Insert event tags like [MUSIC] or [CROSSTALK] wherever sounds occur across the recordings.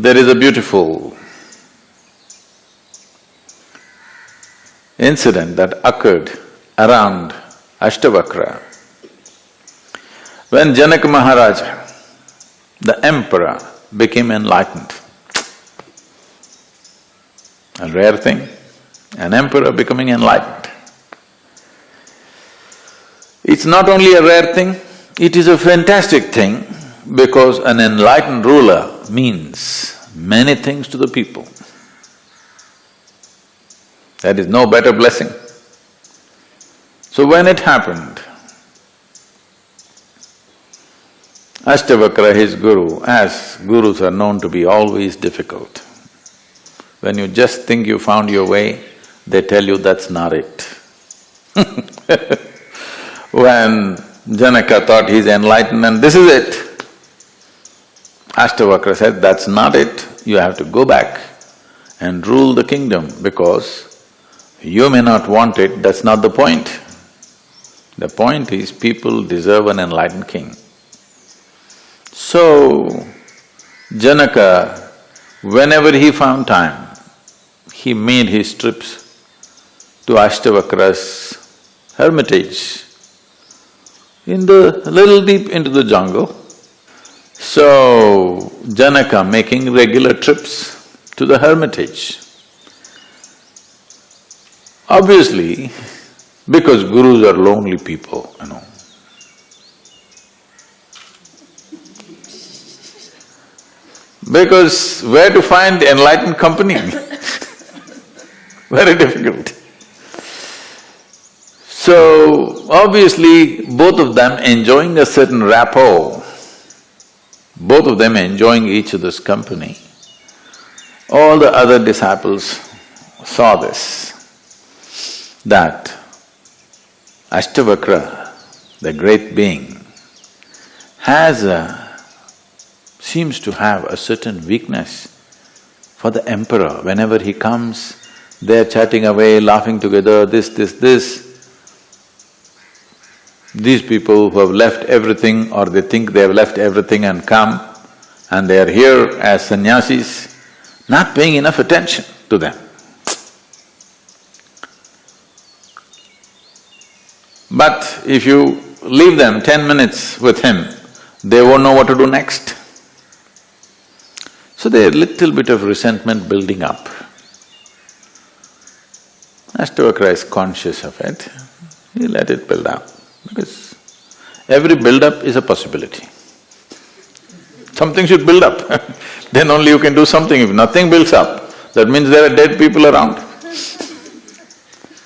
There is a beautiful incident that occurred around Ashtavakra. When Janaka Maharaja, the emperor, became enlightened, a rare thing, an emperor becoming enlightened. It's not only a rare thing, it is a fantastic thing because an enlightened ruler means many things to the people. There is no better blessing. So when it happened, Ashtavakra, his guru, as gurus are known to be always difficult. When you just think you found your way, they tell you that's not it. [LAUGHS] when Janaka thought he's enlightened and this is it, Ashtavakra said, that's not it, you have to go back and rule the kingdom because you may not want it, that's not the point. The point is people deserve an enlightened king. So, Janaka, whenever he found time, he made his trips to Ashtavakra's hermitage in the… little deep into the jungle. So, Janaka making regular trips to the hermitage. Obviously, because gurus are lonely people, you know. Because where to find enlightened company [LAUGHS] very difficult. So, obviously, both of them enjoying a certain rapport, both of them enjoying each other's company, all the other disciples saw this, that Ashtavakra, the great being, has a… seems to have a certain weakness for the emperor. Whenever he comes, they're chatting away, laughing together, this, this, this. These people who have left everything or they think they have left everything and come and they are here as sannyasis, not paying enough attention to them. But if you leave them ten minutes with him, they won't know what to do next. So there's little bit of resentment building up. Ashtavakra is conscious of it, he let it build up, because every build-up is a possibility. Something should build up [LAUGHS] then only you can do something. If nothing builds up, that means there are dead people around,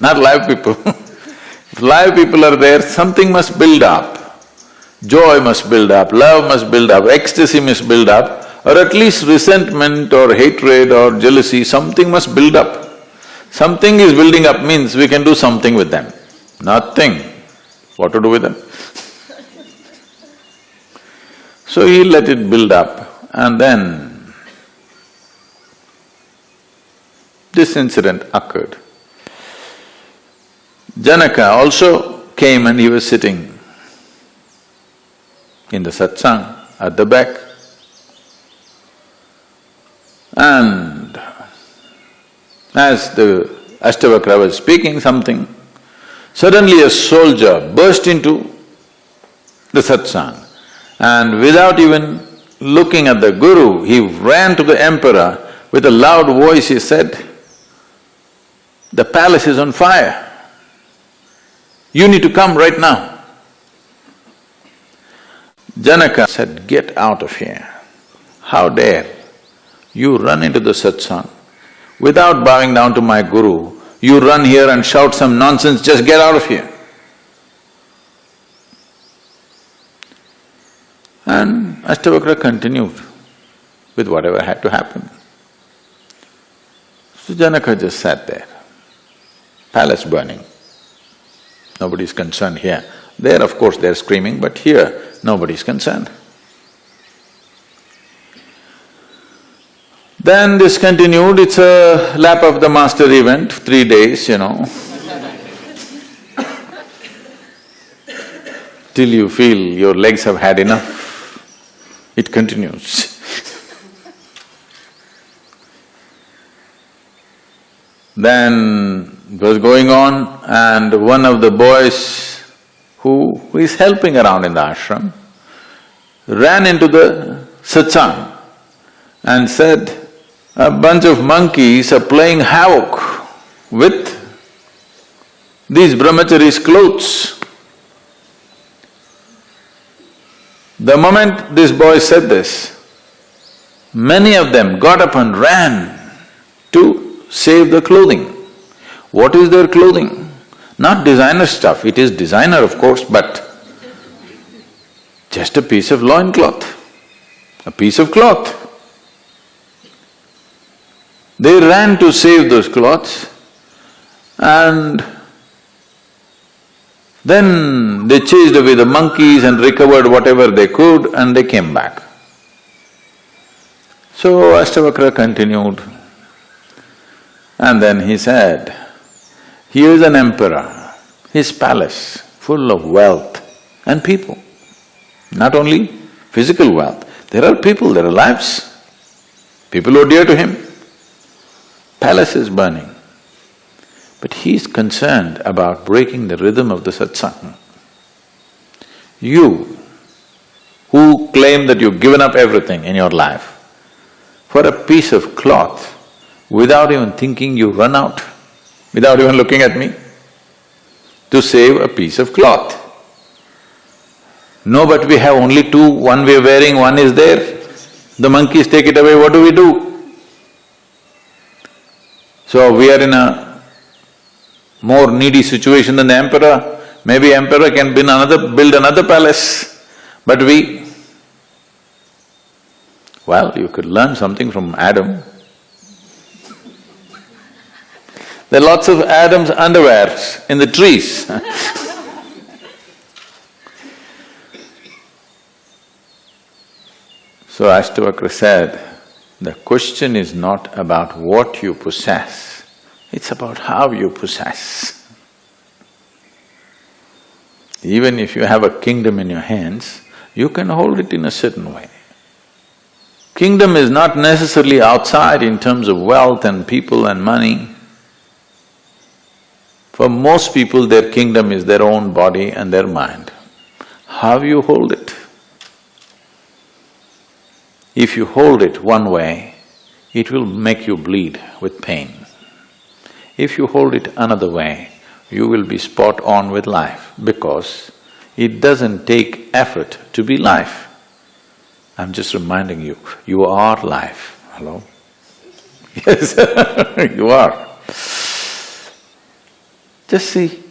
not live people [LAUGHS] If live people are there, something must build up. Joy must build up, love must build up, ecstasy must build up, or at least resentment or hatred or jealousy, something must build up. Something is building up means we can do something with them. Nothing. What to do with them? so he let it build up and then this incident occurred. Janaka also came and he was sitting in the satsang at the back. And as the Ashtavakra was speaking something, suddenly a soldier burst into the satsang and without even looking at the guru, he ran to the emperor with a loud voice he said, the palace is on fire. You need to come right now. Janaka said, get out of here. How dare you run into the satsang without bowing down to my guru, you run here and shout some nonsense, just get out of here. And Ashtavakra continued with whatever had to happen. So Janaka just sat there, palace burning. Nobody is concerned here. There, of course, they're screaming, but here, nobody is concerned. Then this continued, it's a lap of the master event, three days, you know till you feel your legs have had enough, it continues. then it was going on and one of the boys who is helping around in the ashram ran into the satsang and said, a bunch of monkeys are playing havoc with these brahmachari's clothes. The moment this boy said this, many of them got up and ran to save the clothing. What is their clothing? Not designer stuff, it is designer of course, but just a piece of loincloth, a piece of cloth. They ran to save those cloths and then they chased away the monkeys and recovered whatever they could and they came back. So Ashtavakra continued and then he said, here is an emperor, his palace full of wealth and people. Not only physical wealth, there are people, there are lives. People who are dear to him. Palace is burning. But he is concerned about breaking the rhythm of the satsang. You, who claim that you've given up everything in your life, for a piece of cloth, without even thinking you run out, without even looking at me, to save a piece of cloth. No, but we have only two, one we're wearing, one is there. The monkeys take it away, what do we do? So we are in a more needy situation than the emperor. Maybe emperor can build another… build another palace, but we… Well, you could learn something from Adam. There are lots of Adam's underwears in the trees [LAUGHS] So Ashtavakra said, the question is not about what you possess, it's about how you possess. Even if you have a kingdom in your hands, you can hold it in a certain way. Kingdom is not necessarily outside in terms of wealth and people and money. For most people, their kingdom is their own body and their mind. How you hold it? If you hold it one way, it will make you bleed with pain. If you hold it another way, you will be spot on with life because it doesn't take effort to be life. I'm just reminding you, you are life. Hello? [LAUGHS] Yes, [LAUGHS] you are. Just see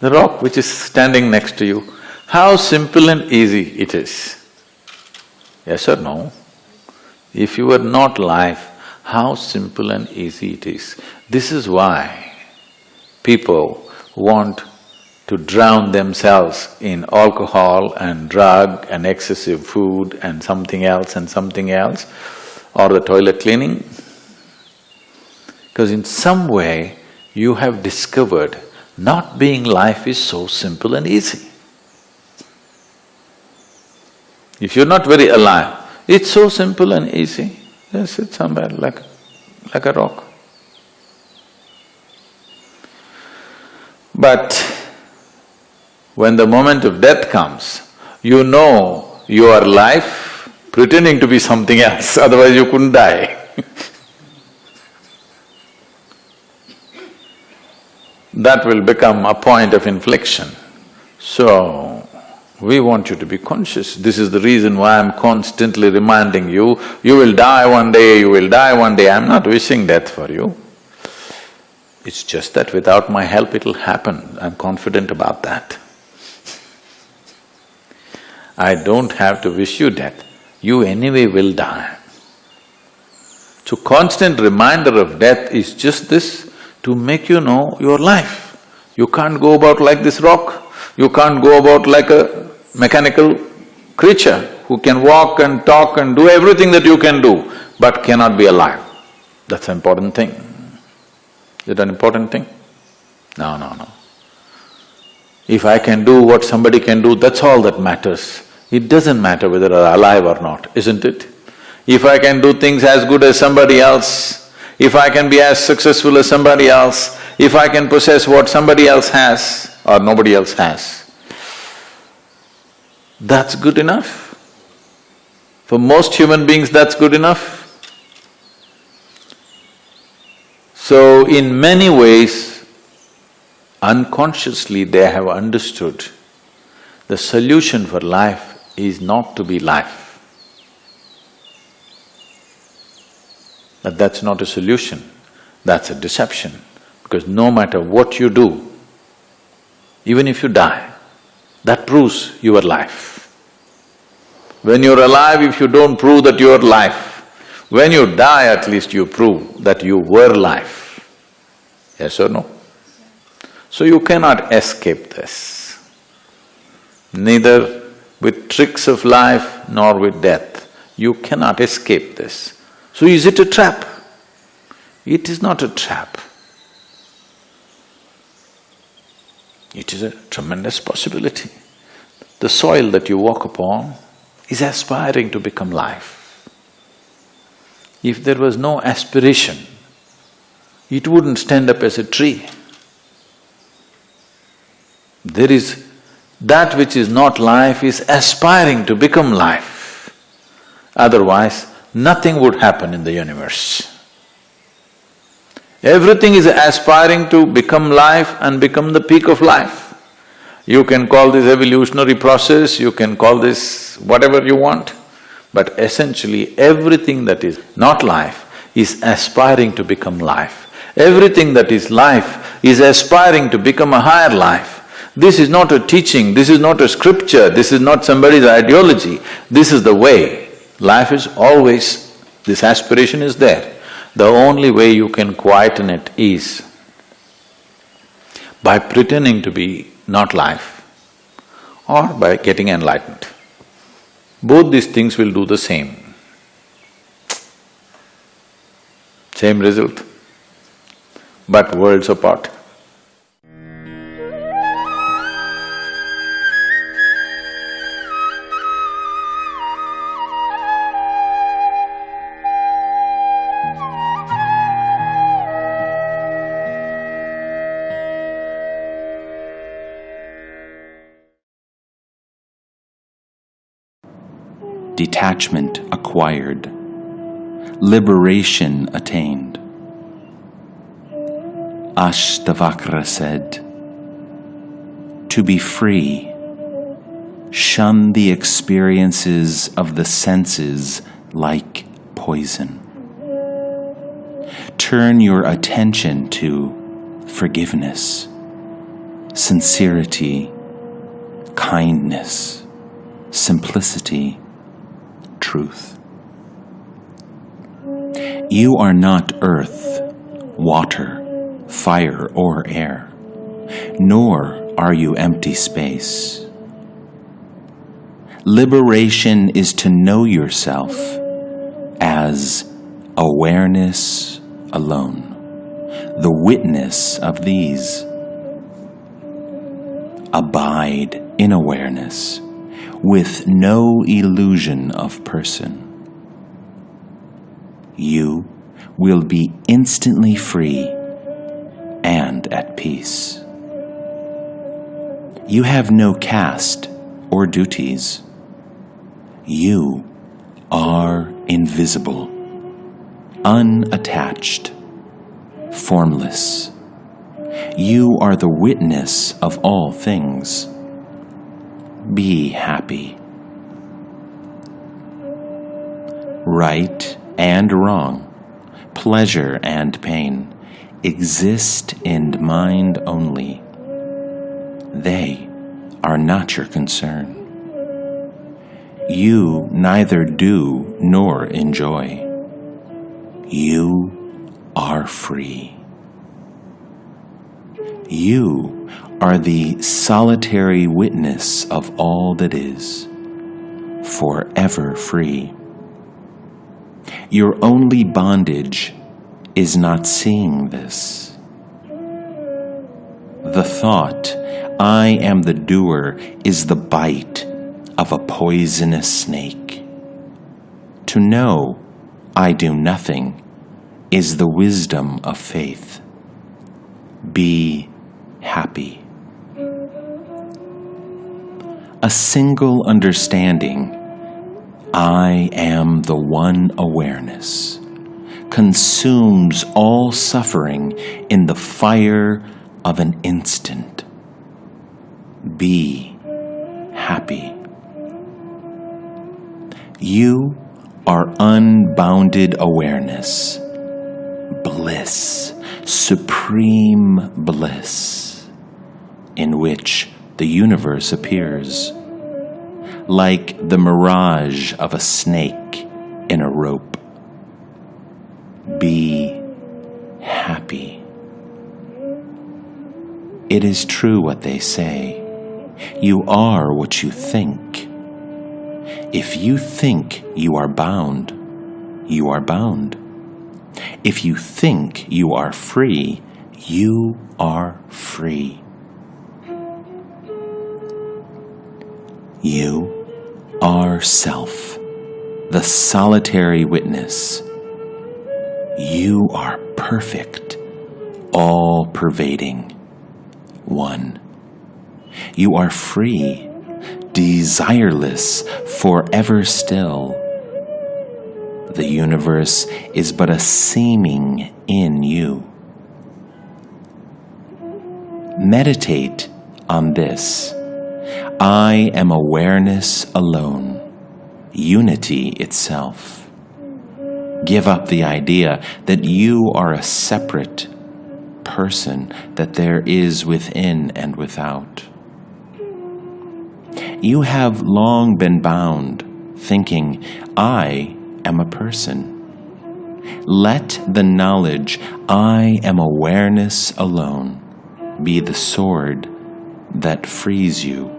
the rock which is standing next to you, how simple and easy it is. Yes or no? If you were not life, how simple and easy it is. This is why people want to drown themselves in alcohol and drug and excessive food and something else and something else, or the toilet cleaning. Because in some way, you have discovered not being life is so simple and easy. If you're not very alive, it's so simple and easy. Just sit somewhere like, like a rock. But when the moment of death comes, you know you are life pretending to be something else, [LAUGHS] otherwise you couldn't die [LAUGHS] That will become a point of inflection. So, we want you to be conscious. This is the reason why I'm constantly reminding you, you will die one day, you will die one day. I'm not wishing death for you. It's just that without my help it'll happen, I'm confident about that. I don't have to wish you death, you anyway will die. So constant reminder of death is just this, to make you know your life. You can't go about like this rock, you can't go about like a mechanical creature who can walk and talk and do everything that you can do, but cannot be alive. That's an important thing. Is it an important thing? No, no, no. If I can do what somebody can do, that's all that matters. It doesn't matter whether I'm alive or not, isn't it? If I can do things as good as somebody else, if I can be as successful as somebody else, if I can possess what somebody else has or nobody else has, that's good enough. For most human beings, that's good enough. So, in many ways, unconsciously they have understood the solution for life is not to be life. But that's not a solution, that's a deception. Because no matter what you do, even if you die, that proves your life. When you're alive, if you don't prove that you're life, when you die at least you prove that you were life. Yes or no? So you cannot escape this. Neither with tricks of life nor with death, you cannot escape this. So is it a trap? It is not a trap. It is a tremendous possibility. The soil that you walk upon is aspiring to become life. If there was no aspiration, it wouldn't stand up as a tree. There is… that which is not life is aspiring to become life. Otherwise, nothing would happen in the universe. Everything is aspiring to become life and become the peak of life. You can call this evolutionary process, you can call this whatever you want, but essentially everything that is not life is aspiring to become life. Everything that is life is aspiring to become a higher life. This is not a teaching, this is not a scripture, this is not somebody's ideology, this is the way. Life is always… this aspiration is there. The only way you can quieten it is by pretending to be not life, or by getting enlightened. Both these things will do the same. Same result, but worlds apart. Detachment acquired, liberation attained. Ashtavakra said, To be free, shun the experiences of the senses like poison. Turn your attention to forgiveness, sincerity, kindness, simplicity, truth. You are not earth, water, fire, or air, nor are you empty space. Liberation is to know yourself as awareness alone, the witness of these. Abide in awareness with no illusion of person. You will be instantly free and at peace. You have no caste or duties. You are invisible, unattached, formless. You are the witness of all things be happy. Right and wrong, pleasure and pain exist in mind only. They are not your concern. You neither do nor enjoy. You are free. You are the solitary witness of all that is, forever free. Your only bondage is not seeing this. The thought, I am the doer, is the bite of a poisonous snake. To know I do nothing is the wisdom of faith. Be happy. A single understanding, I am the one awareness, consumes all suffering in the fire of an instant. Be happy. You are unbounded awareness, bliss, supreme bliss, in which the universe appears, like the mirage of a snake in a rope. Be happy. It is true what they say. You are what you think. If you think you are bound, you are bound. If you think you are free, you are free. You are self, the solitary witness. You are perfect, all pervading, one. You are free, desireless, forever still. The universe is but a seeming in you. Meditate on this. I am awareness alone, unity itself. Give up the idea that you are a separate person, that there is within and without. You have long been bound, thinking, I am a person. Let the knowledge, I am awareness alone, be the sword that frees you.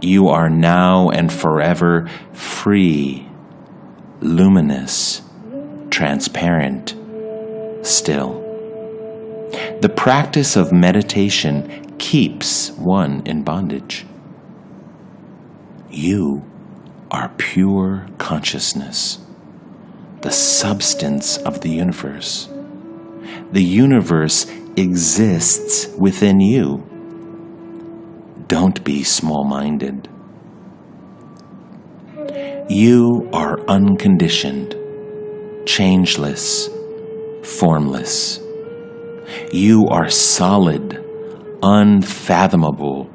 You are now and forever free, luminous, transparent, still. The practice of meditation keeps one in bondage. You are pure consciousness, the substance of the universe. The universe exists within you. Don't be small minded. You are unconditioned, changeless, formless. You are solid, unfathomable,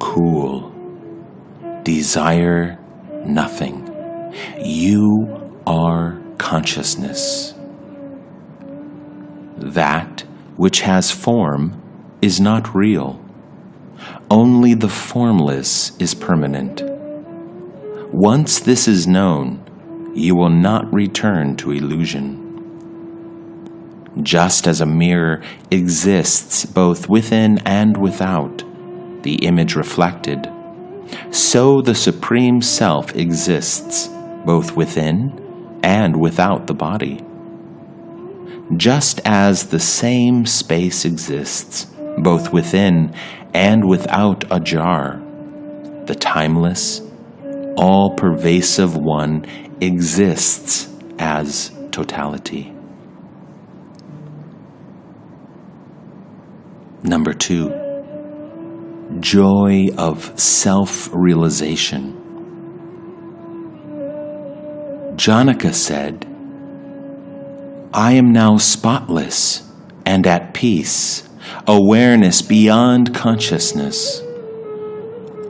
cool. Desire nothing. You are consciousness. That which has form is not real. Only the formless is permanent. Once this is known, you will not return to illusion. Just as a mirror exists both within and without, the image reflected, so the Supreme Self exists both within and without the body. Just as the same space exists both within and without a jar, the timeless, all pervasive one exists as totality. Number two, joy of self realization. Janaka said, I am now spotless and at peace, awareness beyond consciousness.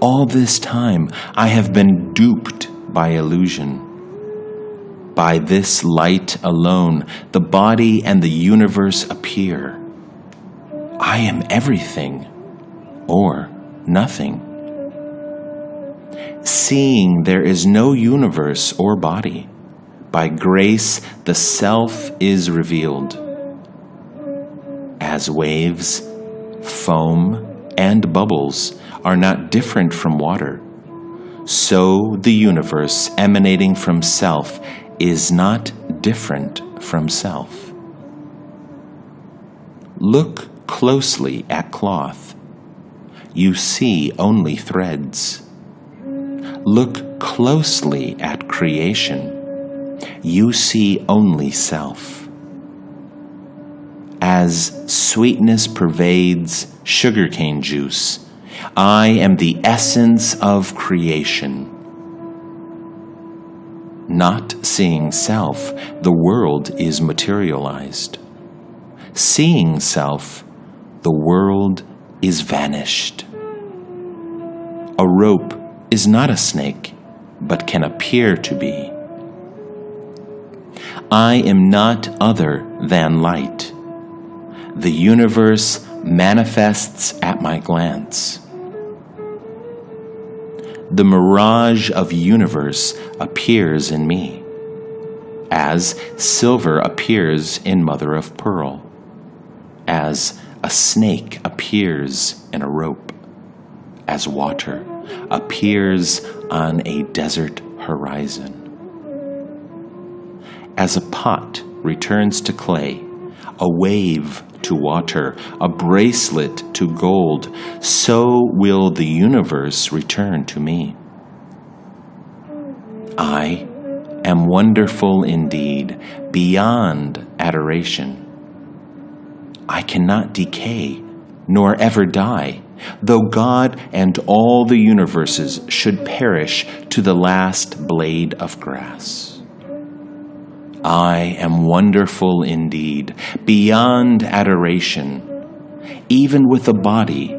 All this time I have been duped by illusion. By this light alone, the body and the universe appear. I am everything or nothing. Seeing there is no universe or body, by grace the self is revealed. As waves, foam, and bubbles are not different from water, so the universe emanating from self is not different from self. Look closely at cloth. You see only threads. Look closely at creation. You see only self. As sweetness pervades sugarcane juice, I am the essence of creation. Not seeing self, the world is materialized. Seeing self, the world is vanished. A rope is not a snake, but can appear to be. I am not other than light. The universe manifests at my glance. The mirage of universe appears in me, as silver appears in mother of pearl, as a snake appears in a rope, as water appears on a desert horizon. As a pot returns to clay, a wave to water, a bracelet to gold, so will the universe return to me. I am wonderful indeed, beyond adoration. I cannot decay, nor ever die, though God and all the universes should perish to the last blade of grass. I am wonderful indeed, beyond adoration. Even with a body,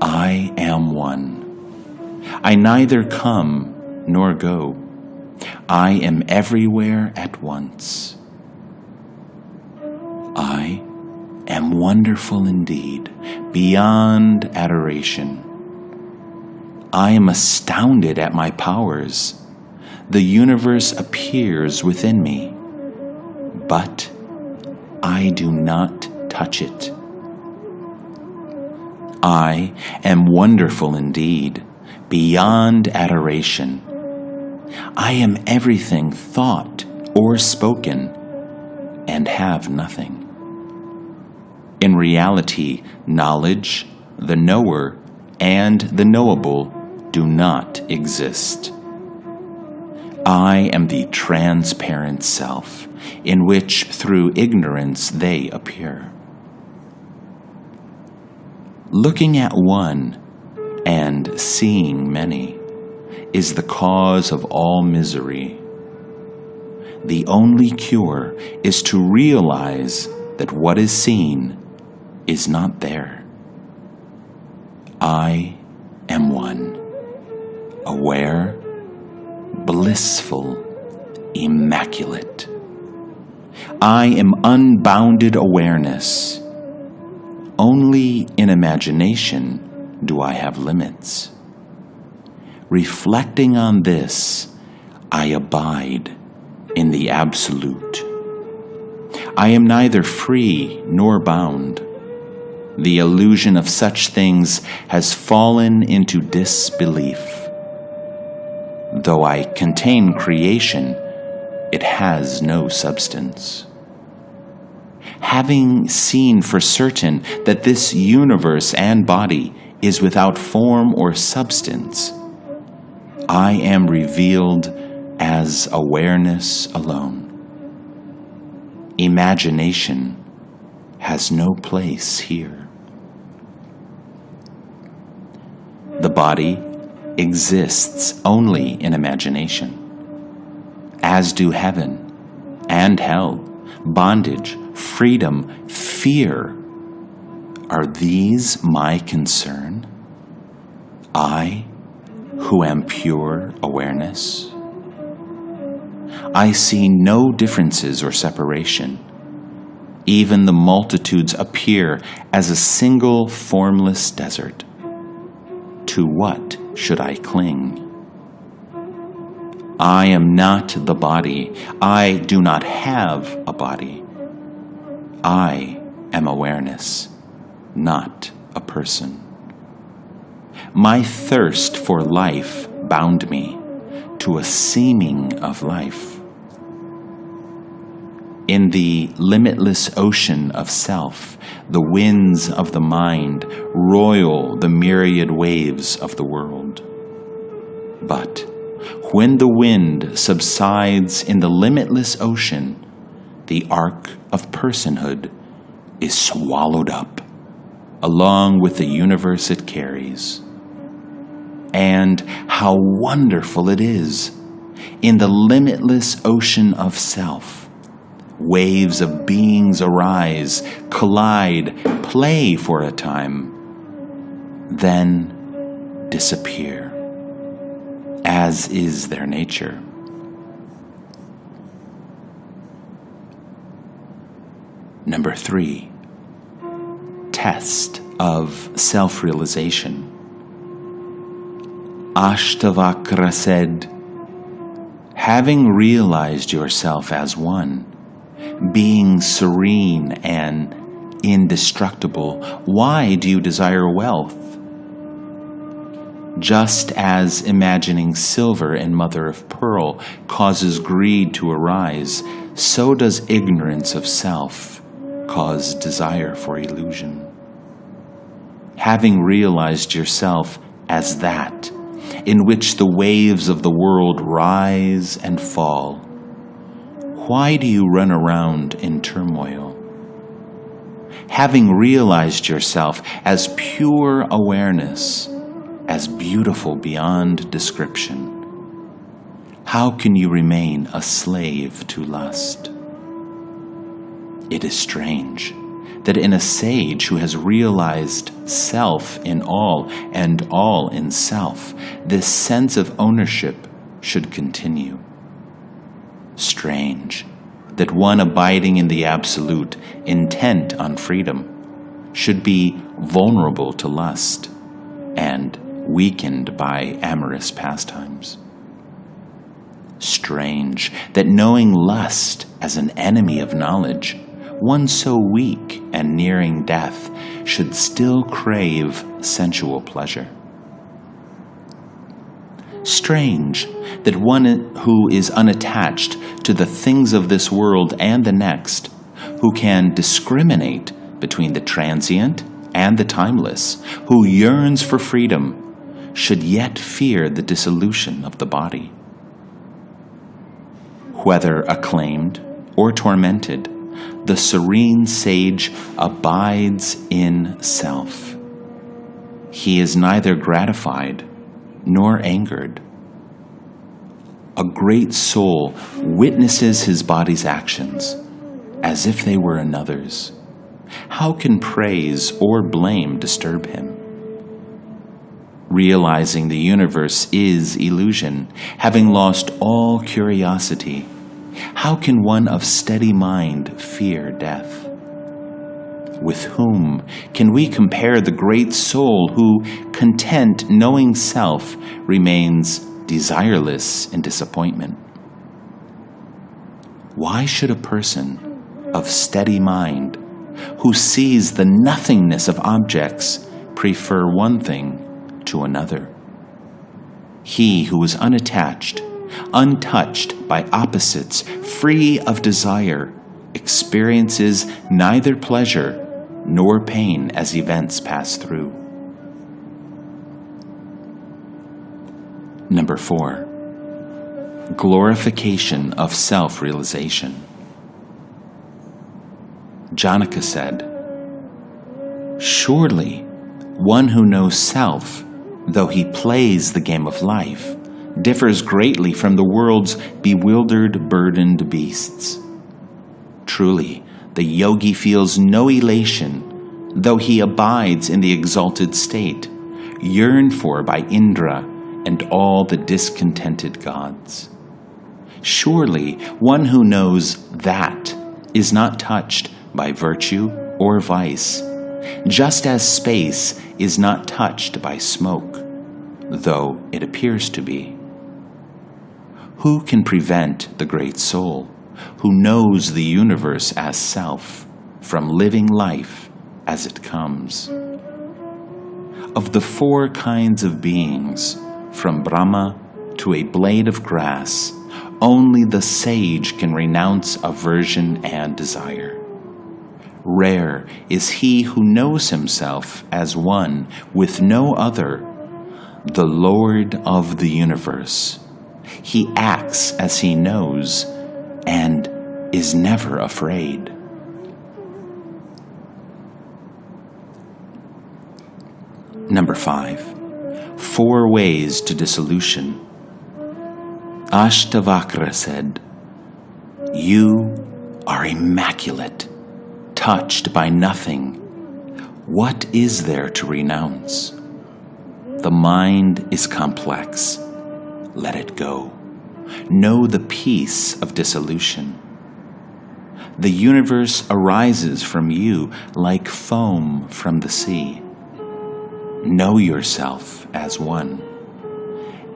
I am one. I neither come nor go. I am everywhere at once. I am wonderful indeed, beyond adoration. I am astounded at my powers. The universe appears within me but I do not touch it. I am wonderful indeed, beyond adoration. I am everything thought or spoken, and have nothing. In reality, knowledge, the knower, and the knowable do not exist. I am the transparent self, in which through ignorance they appear. Looking at one and seeing many is the cause of all misery. The only cure is to realize that what is seen is not there. I am one, aware blissful, immaculate. I am unbounded awareness. Only in imagination do I have limits. Reflecting on this, I abide in the Absolute. I am neither free nor bound. The illusion of such things has fallen into disbelief. Though I contain creation, it has no substance. Having seen for certain that this universe and body is without form or substance, I am revealed as awareness alone. Imagination has no place here. The body exists only in imagination, as do heaven and hell, bondage, freedom, fear. Are these my concern? I, who am pure awareness? I see no differences or separation. Even the multitudes appear as a single formless desert. To what should I cling? I am not the body. I do not have a body. I am awareness, not a person. My thirst for life bound me to a seeming of life. In the limitless ocean of self, the winds of the mind roil the myriad waves of the world. But when the wind subsides in the limitless ocean, the ark of personhood is swallowed up, along with the universe it carries. And how wonderful it is in the limitless ocean of self. Waves of beings arise, collide, play for a time, then disappear, as is their nature. Number three, test of self realization. Ashtavakra said, having realized yourself as one, being serene and indestructible, why do you desire wealth? Just as imagining silver and mother of pearl causes greed to arise, so does ignorance of self cause desire for illusion. Having realized yourself as that, in which the waves of the world rise and fall, why do you run around in turmoil? Having realized yourself as pure awareness, as beautiful beyond description, how can you remain a slave to lust? It is strange that in a sage who has realized self in all and all in self, this sense of ownership should continue. Strange that one abiding in the absolute, intent on freedom, should be vulnerable to lust and weakened by amorous pastimes. Strange that knowing lust as an enemy of knowledge one so weak and nearing death should still crave sensual pleasure. Strange that one who is unattached to the things of this world and the next, who can discriminate between the transient and the timeless, who yearns for freedom, should yet fear the dissolution of the body. Whether acclaimed or tormented, the serene sage abides in self. He is neither gratified nor angered. A great soul witnesses his body's actions as if they were another's. How can praise or blame disturb him? Realizing the universe is illusion, having lost all curiosity, how can one of steady mind fear death? With whom can we compare the great soul who, content knowing self, remains desireless in disappointment? Why should a person of steady mind, who sees the nothingness of objects, prefer one thing to another? He who is unattached untouched by opposites, free of desire, experiences neither pleasure nor pain as events pass through. Number four, glorification of self realization. Janaka said, Surely one who knows self, though he plays the game of life, differs greatly from the world's bewildered, burdened beasts. Truly, the yogi feels no elation, though he abides in the exalted state, yearned for by Indra and all the discontented gods. Surely, one who knows that is not touched by virtue or vice, just as space is not touched by smoke, though it appears to be. Who can prevent the great soul, who knows the universe as self, from living life as it comes? Of the four kinds of beings, from Brahma to a blade of grass, only the sage can renounce aversion and desire. Rare is he who knows himself as one with no other, the Lord of the universe He acts as he knows and is never afraid. Number five, four ways to dissolution. Ashtavakra said, You are immaculate, touched by nothing. What is there to renounce? The mind is complex. Let it go. Know the peace of dissolution. The universe arises from you like foam from the sea. Know yourself as one.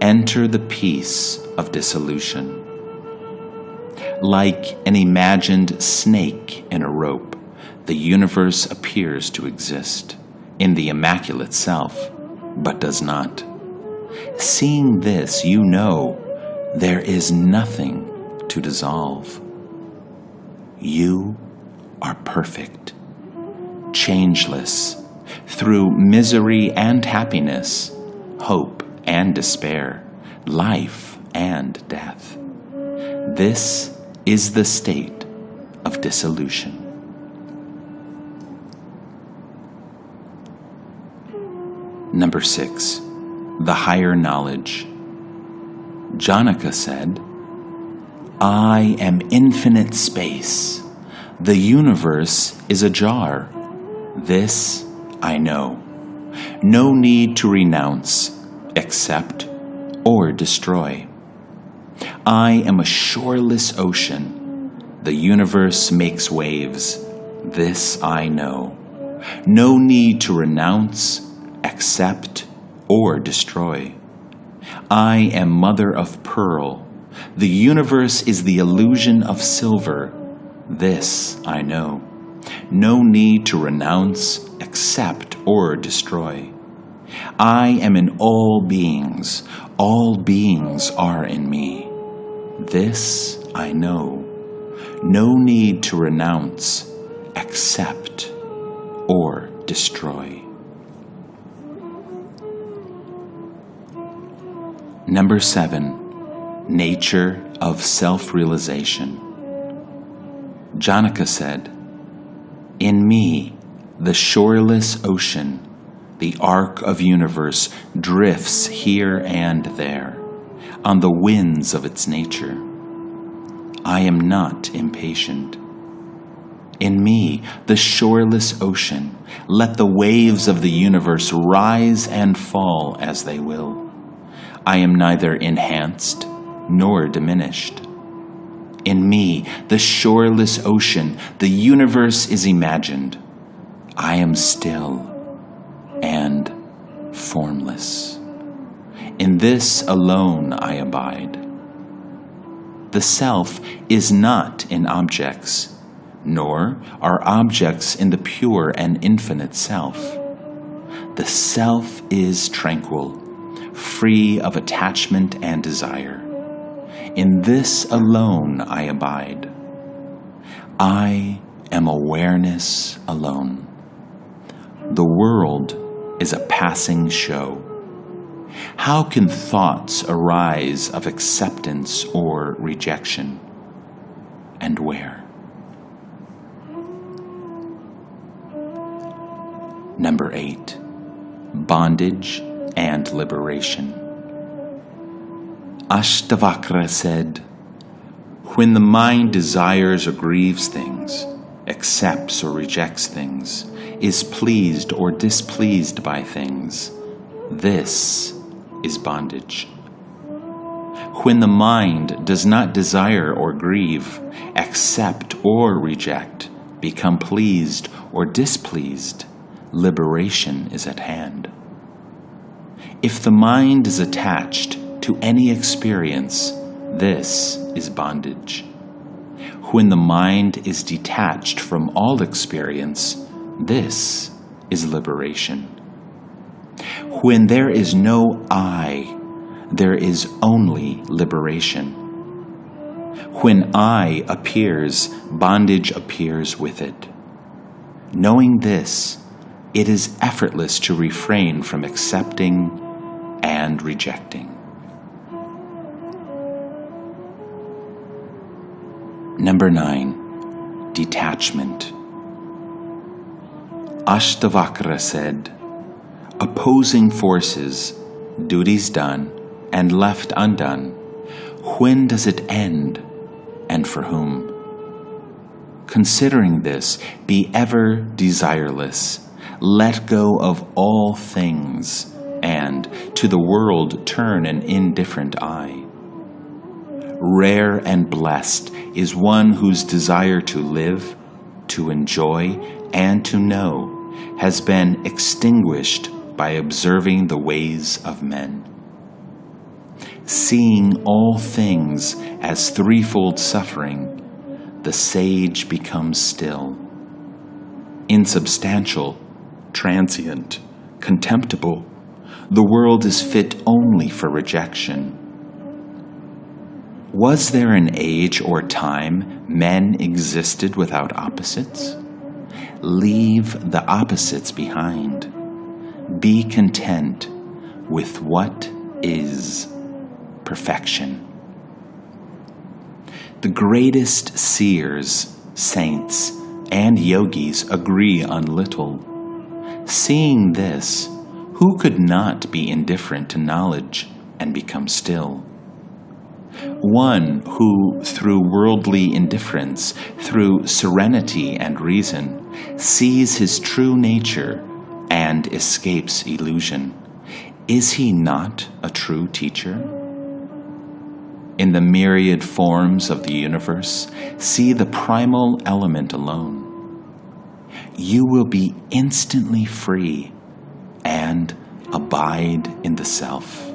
Enter the peace of dissolution. Like an imagined snake in a rope, the universe appears to exist in the Immaculate Self, but does not. Seeing this, you know there is nothing to dissolve. You are perfect, changeless, through misery and happiness, hope and despair, life and death. This is the state of dissolution. Number six, the higher knowledge. Janaka said, I am infinite space. The universe is a jar. This I know. No need to renounce, accept, or destroy. I am a shoreless ocean. The universe makes waves. This I know. No need to renounce, accept, or destroy. I am mother of pearl. The universe is the illusion of silver. This I know. No need to renounce, accept, or destroy. I am in all beings. All beings are in me. This I know. No need to renounce, accept, or destroy. Number seven, nature of self realization. Janaka said, In me, the shoreless ocean, the ark of universe drifts here and there on the winds of its nature. I am not impatient. In me, the shoreless ocean, let the waves of the universe rise and fall as they will. I am neither enhanced nor diminished. In me, the shoreless ocean, the universe is imagined. I am still and formless. In this alone I abide. The self is not in objects, nor are objects in the pure and infinite self. The self is tranquil free of attachment and desire. In this alone I abide. I am awareness alone. The world is a passing show. How can thoughts arise of acceptance or rejection? And where? Number eight, bondage and liberation. Ashtavakra said, When the mind desires or grieves things, accepts or rejects things, is pleased or displeased by things, this is bondage. When the mind does not desire or grieve, accept or reject, become pleased or displeased, liberation is at hand. If the mind is attached to any experience, this is bondage. When the mind is detached from all experience, this is liberation. When there is no I, there is only liberation. When I appears, bondage appears with it. Knowing this, it is effortless to refrain from accepting and rejecting. Number nine, detachment. Ashtavakra said, opposing forces, duties done, and left undone, when does it end, and for whom? Considering this, be ever desireless. Let go of all things and to the world turn an indifferent eye. Rare and blessed is one whose desire to live, to enjoy, and to know has been extinguished by observing the ways of men. Seeing all things as threefold suffering, the sage becomes still. Insubstantial, transient, contemptible, the world is fit only for rejection. Was there an age or time men existed without opposites? Leave the opposites behind. Be content with what is perfection. The greatest seers, saints, and yogis agree on little. Seeing this, who could not be indifferent to knowledge and become still? One who, through worldly indifference, through serenity and reason, sees his true nature and escapes illusion, is he not a true teacher? In the myriad forms of the universe, see the primal element alone. You will be instantly free and abide in the self.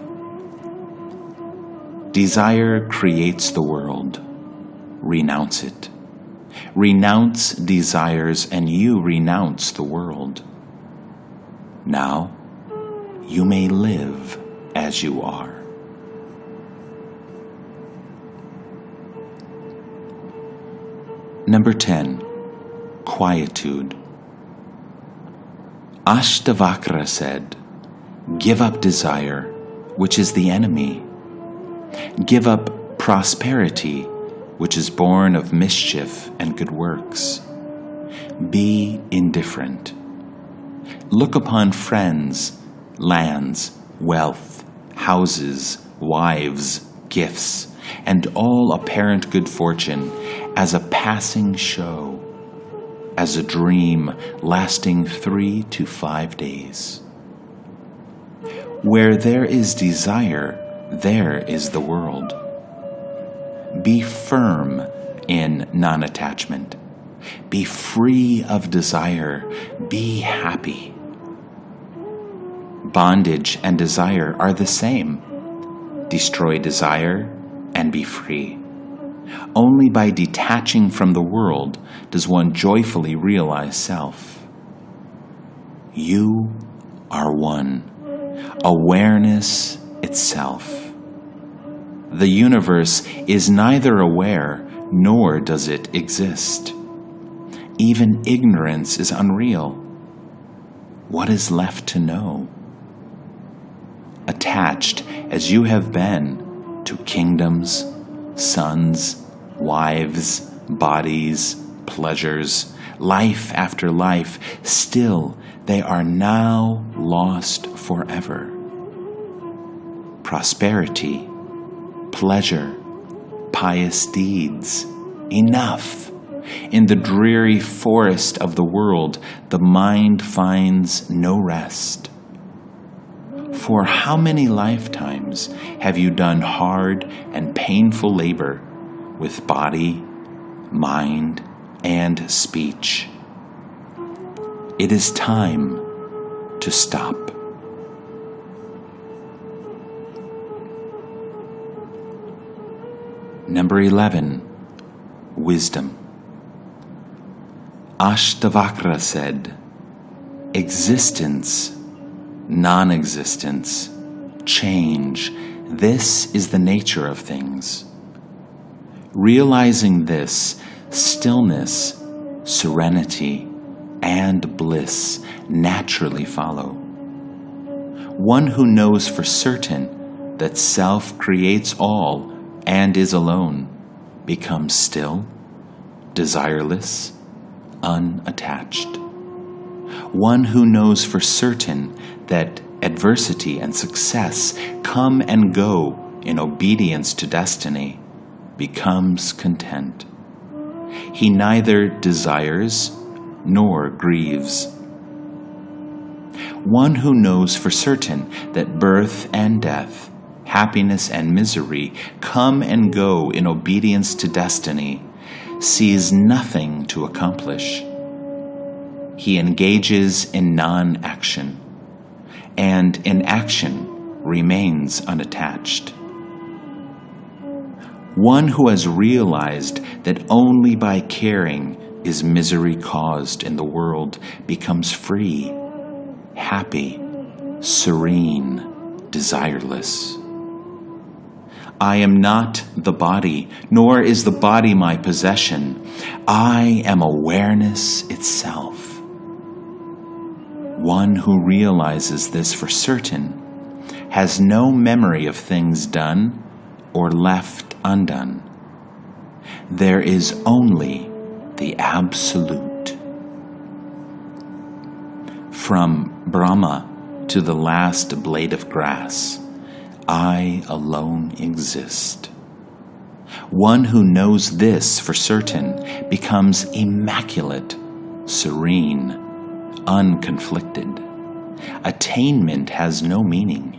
Desire creates the world. Renounce it. Renounce desires, and you renounce the world. Now, you may live as you are. Number 10. Quietude. Ashtavakra said, Give up desire, which is the enemy. Give up prosperity, which is born of mischief and good works. Be indifferent. Look upon friends, lands, wealth, houses, wives, gifts, and all apparent good fortune as a passing show, as a dream lasting three to five days. Where there is desire, there is the world. Be firm in non attachment. Be free of desire. Be happy. Bondage and desire are the same. Destroy desire and be free. Only by detaching from the world does one joyfully realize self. You are one. Awareness itself. The universe is neither aware nor does it exist. Even ignorance is unreal. What is left to know? Attached as you have been to kingdoms, sons, wives, bodies, pleasures, life after life, still they are now lost forever. Prosperity, pleasure, pious deeds, enough. In the dreary forest of the world, the mind finds no rest. For how many lifetimes have you done hard and painful labor with body, mind, and speech? It is time to stop. Number 11, wisdom. Ashtavakra said, Existence, non existence, change, this is the nature of things. Realizing this, stillness, serenity, and bliss naturally follow. One who knows for certain that self creates all and is alone becomes still desireless, unattached. One who knows for certain that adversity and success come and go in obedience to destiny becomes content. He neither desires nor grieves. One who knows for certain that birth and death, happiness and misery come and go in obedience to destiny sees nothing to accomplish. He engages in non action, and in action remains unattached. One who has realized that only by caring is misery caused in the world becomes free, happy, serene, desireless. I am not the body, nor is the body my possession. I am awareness itself. One who realizes this for certain has no memory of things done or left undone. There is only the Absolute. From Brahma to the last blade of grass, I alone exist. One who knows this for certain becomes immaculate, serene, unconflicted. Attainment has no meaning.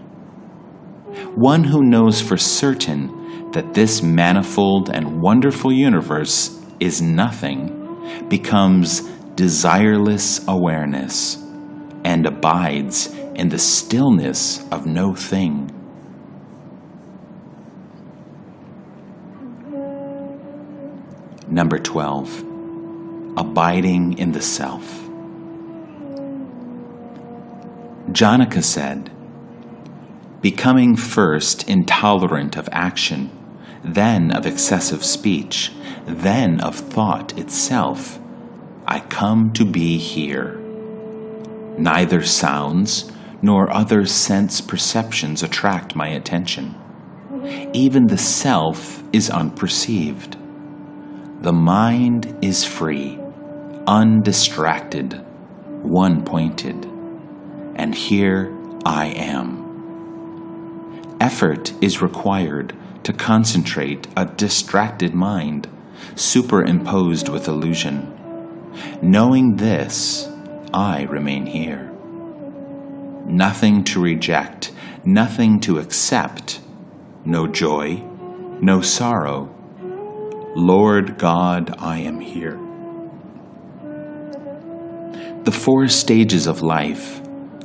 One who knows for certain that this manifold and wonderful universe is nothing becomes desireless awareness and abides in the stillness of no thing. Number 12. Abiding in the Self. Janaka said, Becoming first intolerant of action, then of excessive speech, then of thought itself, I come to be here. Neither sounds nor other sense perceptions attract my attention. Even the self is unperceived. The mind is free, undistracted, one pointed, and here I am. Effort is required to concentrate a distracted mind, superimposed with illusion. Knowing this, I remain here. Nothing to reject, nothing to accept, no joy, no sorrow Lord God, I am here. The four stages of life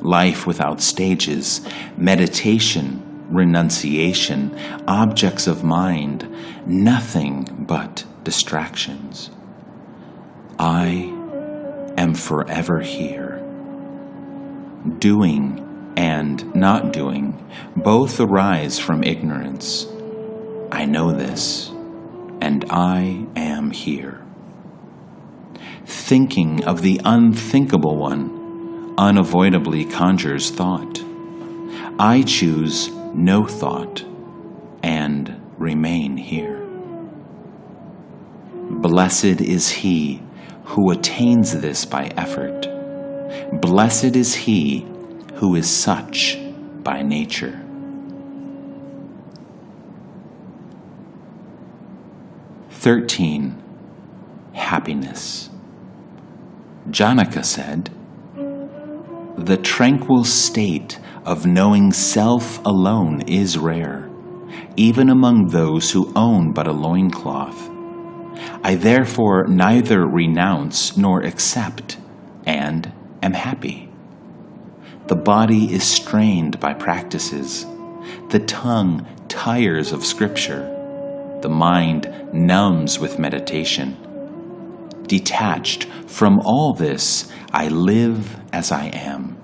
life without stages, meditation, renunciation, objects of mind, nothing but distractions. I am forever here. Doing and not doing both arise from ignorance. I know this and I am here. Thinking of the unthinkable one unavoidably conjures thought. I choose no thought and remain here. Blessed is he who attains this by effort. Blessed is he who is such by nature. 13. Happiness. Janaka said, The tranquil state of knowing self alone is rare, even among those who own but a loincloth. I therefore neither renounce nor accept, and am happy. The body is strained by practices. The tongue tires of scripture the mind numbs with meditation. Detached from all this, I live as I am.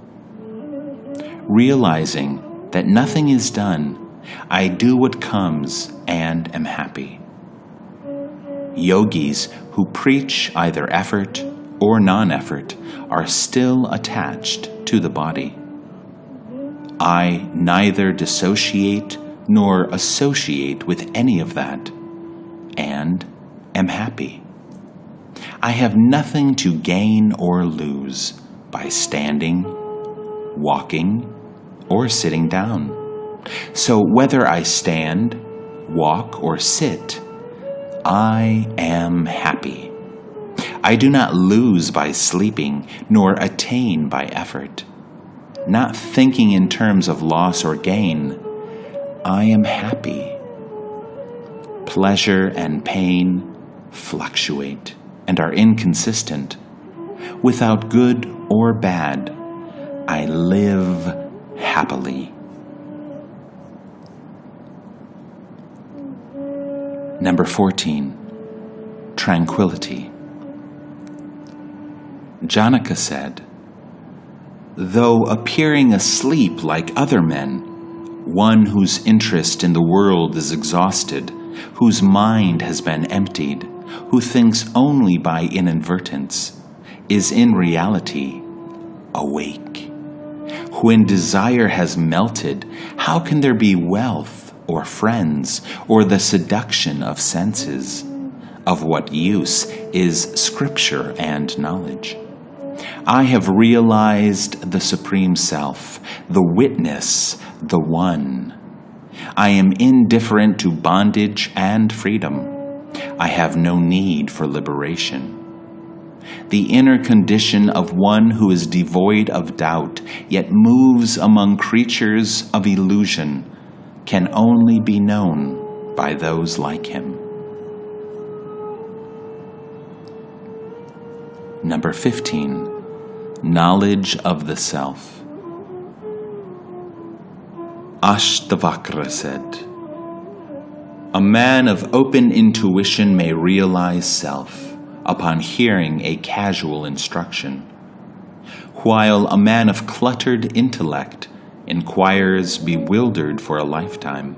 Realizing that nothing is done, I do what comes and am happy. Yogis who preach either effort or non effort are still attached to the body. I neither dissociate nor associate with any of that, and am happy. I have nothing to gain or lose by standing, walking, or sitting down. So whether I stand, walk, or sit, I am happy. I do not lose by sleeping, nor attain by effort. Not thinking in terms of loss or gain, I am happy. Pleasure and pain fluctuate and are inconsistent. Without good or bad, I live happily. Number 14. Tranquility. Janaka said, Though appearing asleep like other men, one whose interest in the world is exhausted, whose mind has been emptied, who thinks only by inadvertence, is in reality awake. When desire has melted, how can there be wealth or friends or the seduction of senses? Of what use is scripture and knowledge? I have realized the Supreme Self, the witness, the One. I am indifferent to bondage and freedom. I have no need for liberation. The inner condition of one who is devoid of doubt, yet moves among creatures of illusion, can only be known by those like him. Number 15. Knowledge of the Self. Ashtavakra said, A man of open intuition may realize self upon hearing a casual instruction, while a man of cluttered intellect inquires bewildered for a lifetime.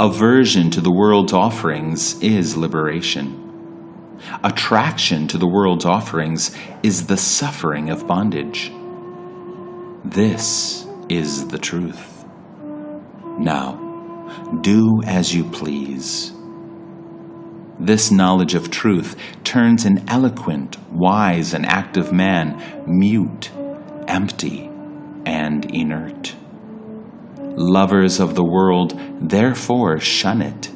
Aversion to the world's offerings is liberation. Attraction to the world's offerings is the suffering of bondage. This is the truth. Now, do as you please. This knowledge of truth turns an eloquent, wise, and active man mute, empty, and inert. Lovers of the world therefore shun it.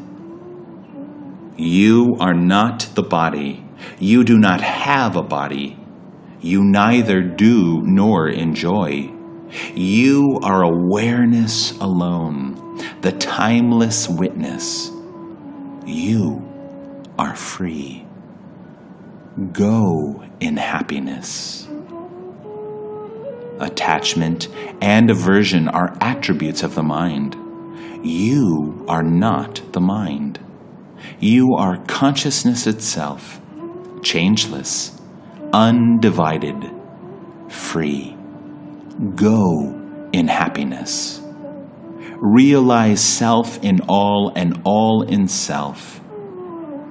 You are not the body. You do not have a body. You neither do nor enjoy. You are awareness alone, the timeless witness. You are free. Go in happiness. Attachment and aversion are attributes of the mind. You are not the mind. You are consciousness itself, changeless, undivided, free. Go in happiness. Realize self in all and all in self.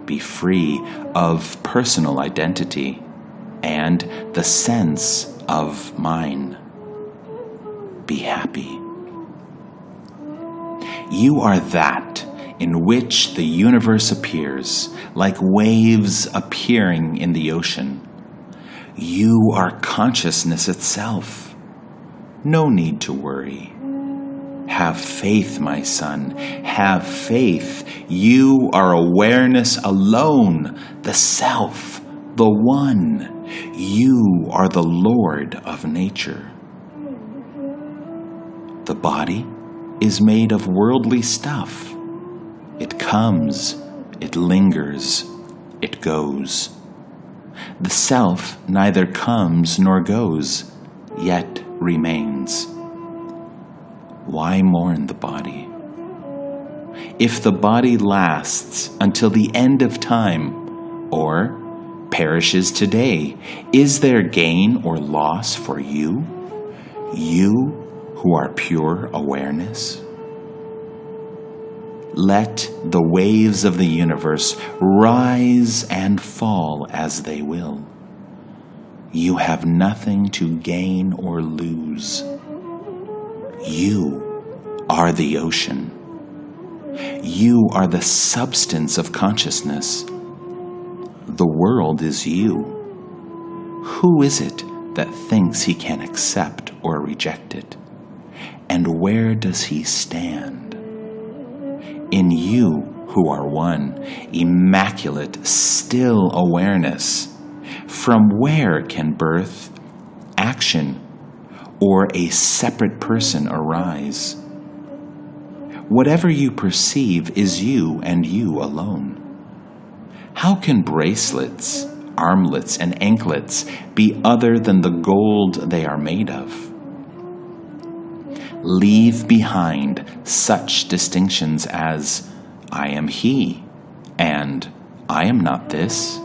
Be free of personal identity and the sense of mine. Be happy. You are that in which the universe appears, like waves appearing in the ocean. You are consciousness itself. No need to worry. Have faith, my son. Have faith. You are awareness alone, the self, the one. You are the Lord of nature. The body is made of worldly stuff. It comes, it lingers, it goes. The self neither comes nor goes, yet remains. Why mourn the body? If the body lasts until the end of time, or perishes today, is there gain or loss for you? You who are pure awareness? Let the waves of the universe rise and fall as they will. You have nothing to gain or lose. You are the ocean. You are the substance of consciousness, the world is you. Who is it that thinks he can accept or reject it? And where does he stand? In you, who are one, immaculate, still awareness, from where can birth, action, or a separate person arise? Whatever you perceive is you and you alone. How can bracelets, armlets, and anklets be other than the gold they are made of? Leave behind such distinctions as I am he and I am not this.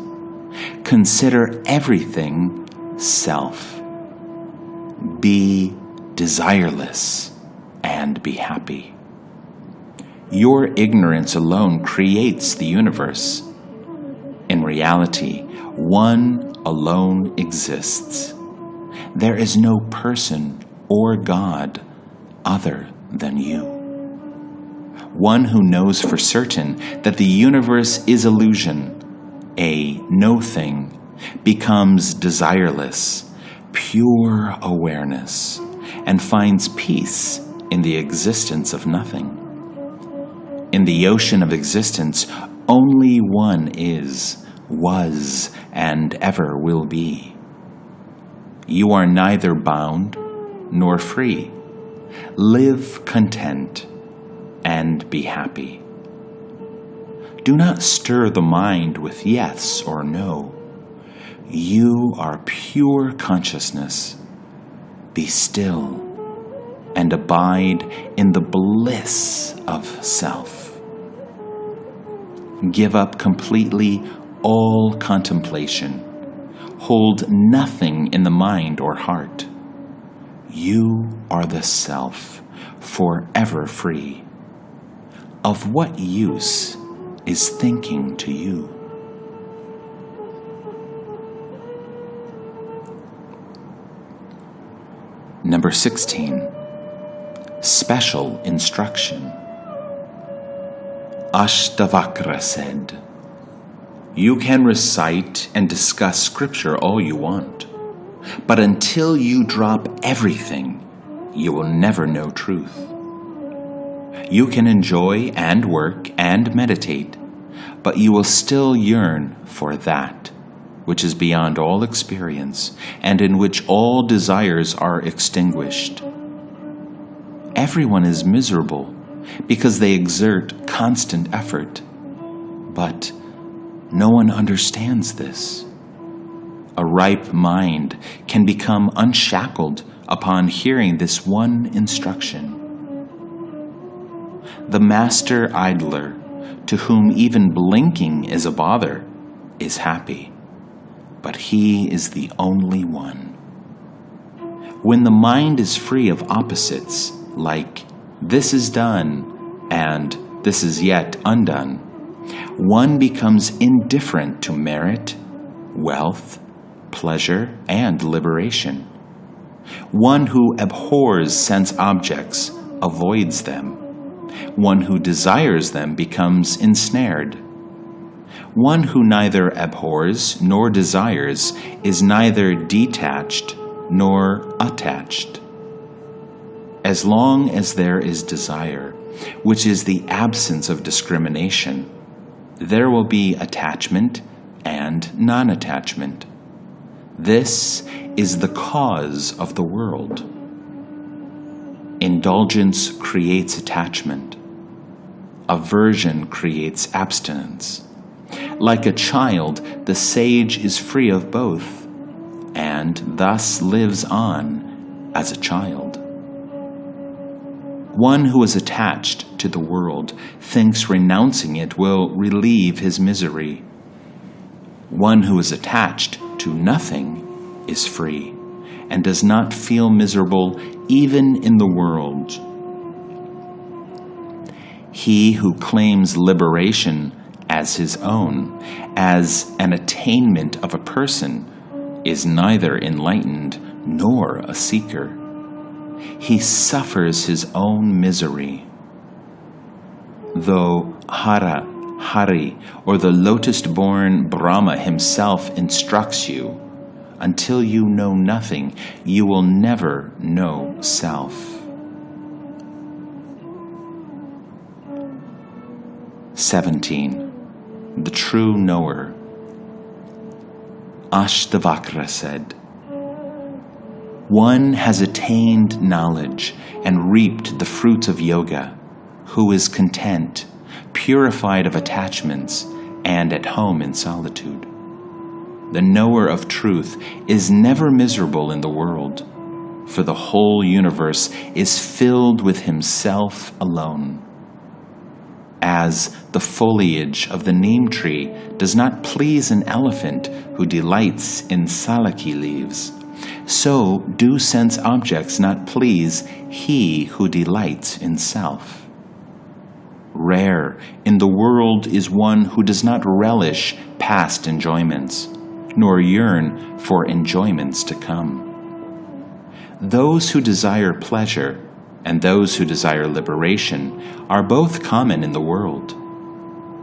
Consider everything self. Be desireless and be happy. Your ignorance alone creates the universe. In reality, one alone exists. There is no person or God other than you. One who knows for certain that the universe is illusion, a no thing, becomes desireless, pure awareness, and finds peace in the existence of nothing. In the ocean of existence, only one is, was, and ever will be. You are neither bound nor free. Live content and be happy. Do not stir the mind with yes or no. You are pure consciousness. Be still and abide in the bliss of self. Give up completely all contemplation. Hold nothing in the mind or heart. You are the self, forever free. Of what use is thinking to you? Number 16. Special instruction. Ashtavakra said, You can recite and discuss scripture all you want, but until you drop everything, you will never know truth. You can enjoy and work and meditate, but you will still yearn for that which is beyond all experience and in which all desires are extinguished. Everyone is miserable because they exert constant effort, but no one understands this. A ripe mind can become unshackled upon hearing this one instruction. The master idler, to whom even blinking is a bother, is happy, but he is the only one. When the mind is free of opposites, like this is done and this is yet undone, one becomes indifferent to merit, wealth, pleasure, and liberation. One who abhors sense objects avoids them. One who desires them becomes ensnared. One who neither abhors nor desires is neither detached nor attached. As long as there is desire, which is the absence of discrimination, there will be attachment and non attachment. This is the cause of the world. Indulgence creates attachment. Aversion creates abstinence. Like a child, the sage is free of both, and thus lives on as a child. One who is attached to the world thinks renouncing it will relieve his misery. One who is attached to nothing is free and does not feel miserable even in the world. He who claims liberation as his own, as an attainment of a person, is neither enlightened nor a seeker. He suffers his own misery. Though hara Hari, or the lotus born Brahma himself instructs you. Until you know nothing, you will never know self. 17. The True Knower. Ashtavakra said, One has attained knowledge and reaped the fruits of yoga, who is content, purified of attachments, and at home in solitude. The knower of truth is never miserable in the world, for the whole universe is filled with himself alone as the foliage of the neem tree does not please an elephant who delights in sallaki leaves, so do sense objects not please he who delights in self. Rare in the world is one who does not relish past enjoyments, nor yearn for enjoyments to come. Those who desire pleasure and those who desire liberation are both common in the world.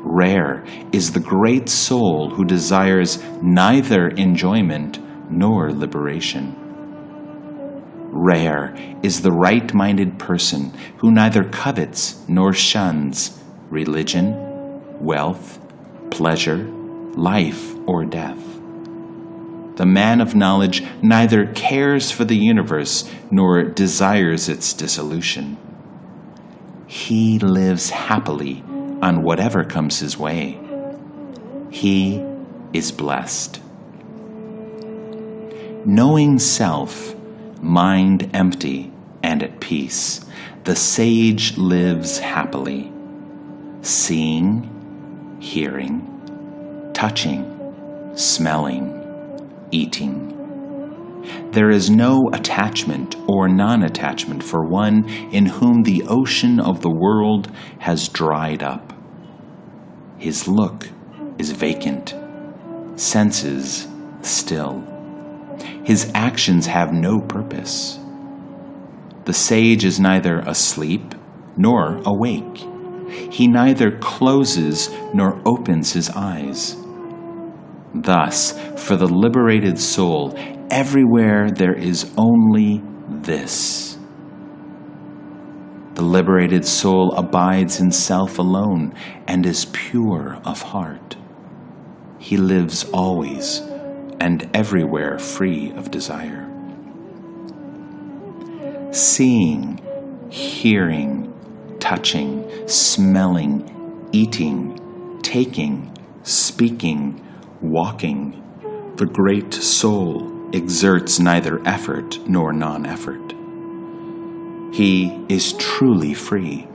Rare is the great soul who desires neither enjoyment nor liberation. Rare is the right minded person who neither covets nor shuns religion, wealth, pleasure, life, or death. The man of knowledge neither cares for the universe nor desires its dissolution. He lives happily on whatever comes his way. He is blessed. Knowing self, mind empty and at peace, the sage lives happily. Seeing, hearing, touching, smelling, eating. There is no attachment or non attachment for one in whom the ocean of the world has dried up. His look is vacant, senses still. His actions have no purpose. The sage is neither asleep nor awake. He neither closes nor opens his eyes. Thus, for the liberated soul, everywhere there is only this. The liberated soul abides in self alone and is pure of heart. He lives always and everywhere free of desire. Seeing, hearing, touching, smelling, eating, taking, speaking, walking, the great soul exerts neither effort nor non effort. He is truly free.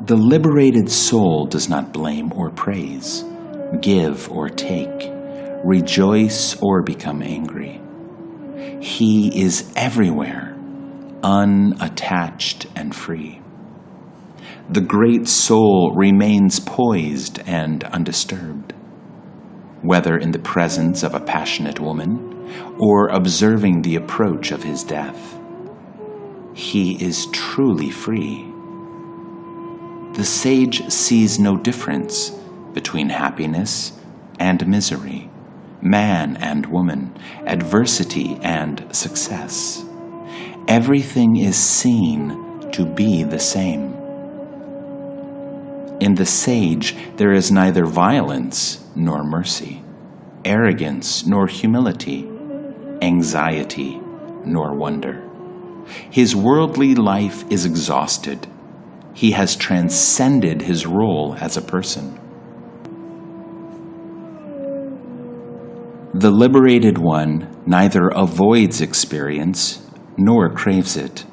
The liberated soul does not blame or praise, give or take, rejoice or become angry. He is everywhere, unattached and free the great soul remains poised and undisturbed. Whether in the presence of a passionate woman or observing the approach of his death, he is truly free. The sage sees no difference between happiness and misery, man and woman, adversity and success. Everything is seen to be the same. In the sage, there is neither violence nor mercy, arrogance nor humility, anxiety nor wonder. His worldly life is exhausted. He has transcended his role as a person. The liberated one neither avoids experience nor craves it.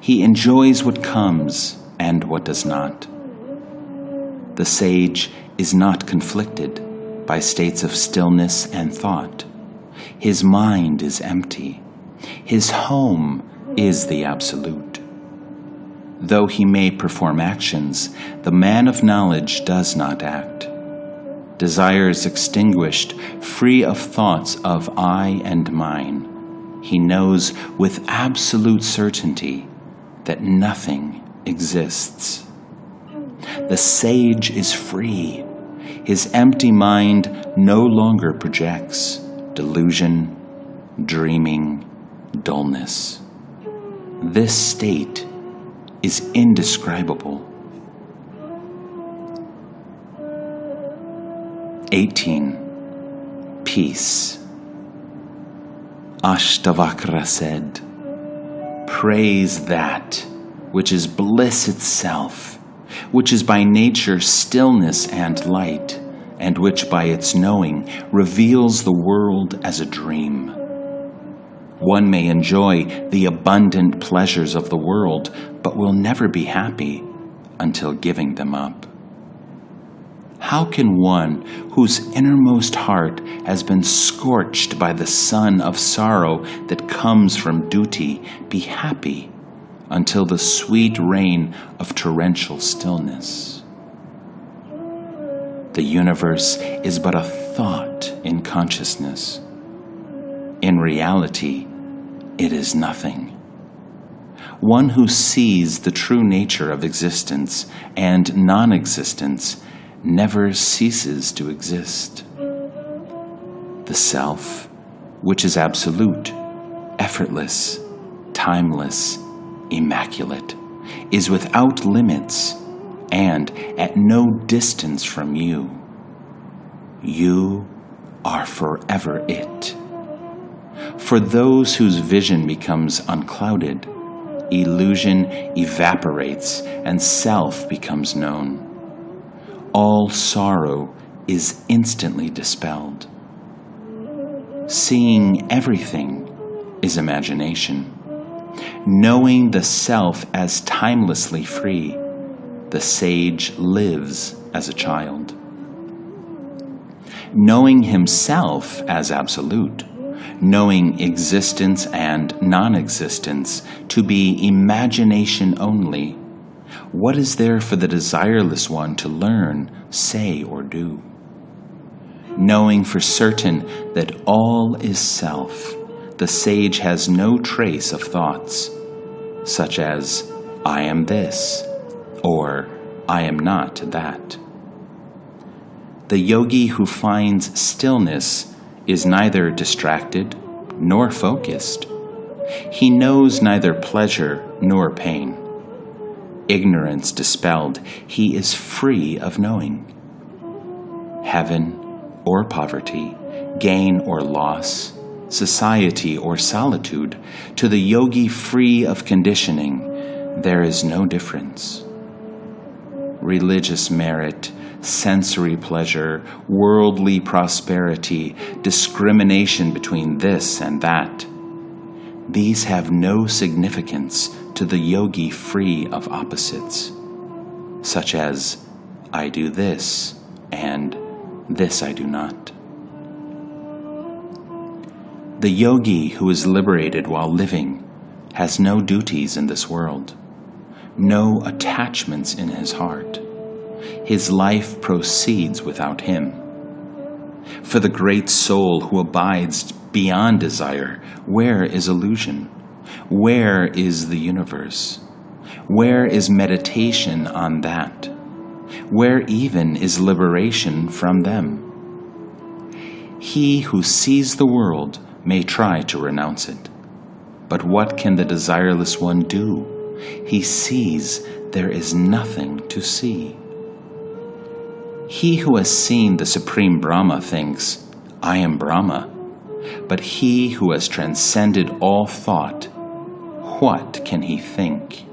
He enjoys what comes and what does not the sage is not conflicted by states of stillness and thought. His mind is empty. His home is the absolute. Though he may perform actions, the man of knowledge does not act. Desires extinguished, free of thoughts of I and mine, he knows with absolute certainty that nothing exists. The sage is free. His empty mind no longer projects delusion, dreaming, dullness. This state is indescribable. 18. Peace. Ashtavakra said, Praise that which is bliss itself, which is by nature stillness and light, and which by its knowing reveals the world as a dream. One may enjoy the abundant pleasures of the world, but will never be happy until giving them up. How can one whose innermost heart has been scorched by the sun of sorrow that comes from duty be happy until the sweet rain of torrential stillness? The universe is but a thought in consciousness. In reality, it is nothing. One who sees the true nature of existence and non existence never ceases to exist. The Self, which is absolute, effortless, timeless, immaculate, is without limits and at no distance from you. You are forever it. For those whose vision becomes unclouded, illusion evaporates and self becomes known all sorrow is instantly dispelled. Seeing everything is imagination. Knowing the self as timelessly free, the sage lives as a child. Knowing himself as absolute, knowing existence and non existence to be imagination only, what is there for the desireless one to learn, say, or do? Knowing for certain that all is self, the sage has no trace of thoughts, such as, I am this, or I am not that. The yogi who finds stillness is neither distracted nor focused. He knows neither pleasure nor pain ignorance dispelled, he is free of knowing. Heaven or poverty, gain or loss, society or solitude, to the yogi free of conditioning, there is no difference. Religious merit, sensory pleasure, worldly prosperity, discrimination between this and that, these have no significance to the yogi free of opposites, such as, I do this, and this I do not. The yogi who is liberated while living has no duties in this world, no attachments in his heart. His life proceeds without him. For the great soul who abides beyond desire, where is illusion? Where is the universe? Where is meditation on that? Where even is liberation from them? He who sees the world may try to renounce it. But what can the desireless one do? He sees there is nothing to see. He who has seen the Supreme Brahma thinks, I am Brahma. But he who has transcended all thought what can he think?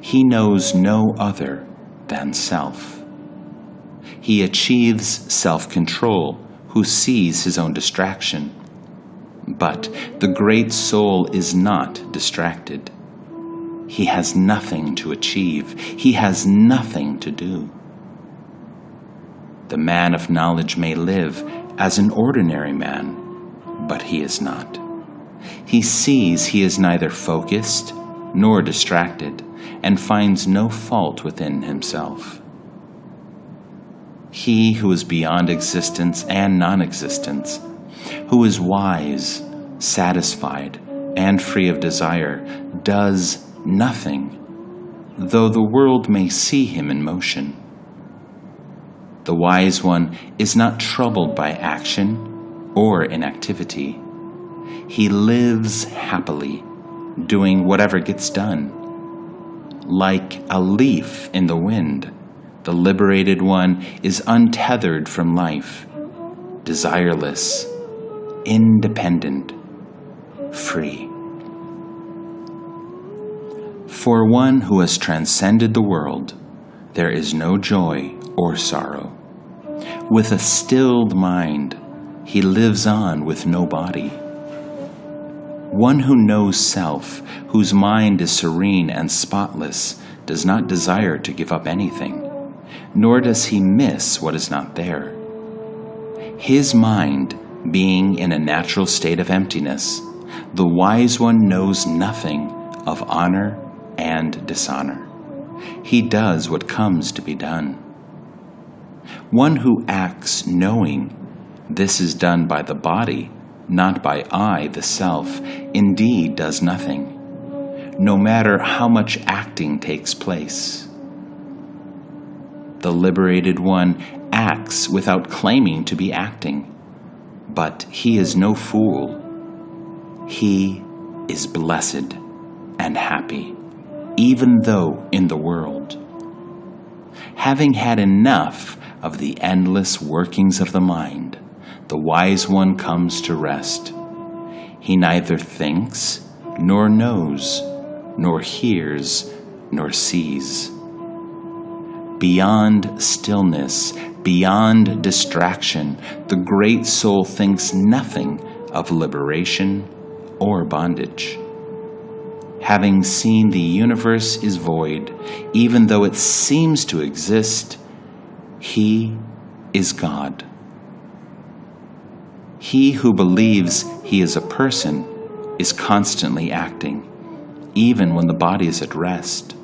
He knows no other than self. He achieves self control who sees his own distraction. But the great soul is not distracted. He has nothing to achieve, he has nothing to do. The man of knowledge may live as an ordinary man, but he is not he sees he is neither focused nor distracted and finds no fault within himself. He who is beyond existence and non existence, who is wise, satisfied, and free of desire, does nothing, though the world may see him in motion. The wise one is not troubled by action or inactivity. He lives happily, doing whatever gets done. Like a leaf in the wind, the liberated one is untethered from life, desireless, independent, free. For one who has transcended the world, there is no joy or sorrow. With a stilled mind, he lives on with no body. One who knows self, whose mind is serene and spotless, does not desire to give up anything, nor does he miss what is not there. His mind being in a natural state of emptiness, the wise one knows nothing of honor and dishonor. He does what comes to be done. One who acts knowing this is done by the body, not by I, the self, indeed does nothing, no matter how much acting takes place. The liberated one acts without claiming to be acting, but he is no fool. He is blessed and happy even though in the world. Having had enough of the endless workings of the mind, the wise one comes to rest. He neither thinks, nor knows, nor hears, nor sees. Beyond stillness, beyond distraction, the great soul thinks nothing of liberation or bondage having seen the universe is void, even though it seems to exist, he is God. He who believes he is a person is constantly acting, even when the body is at rest.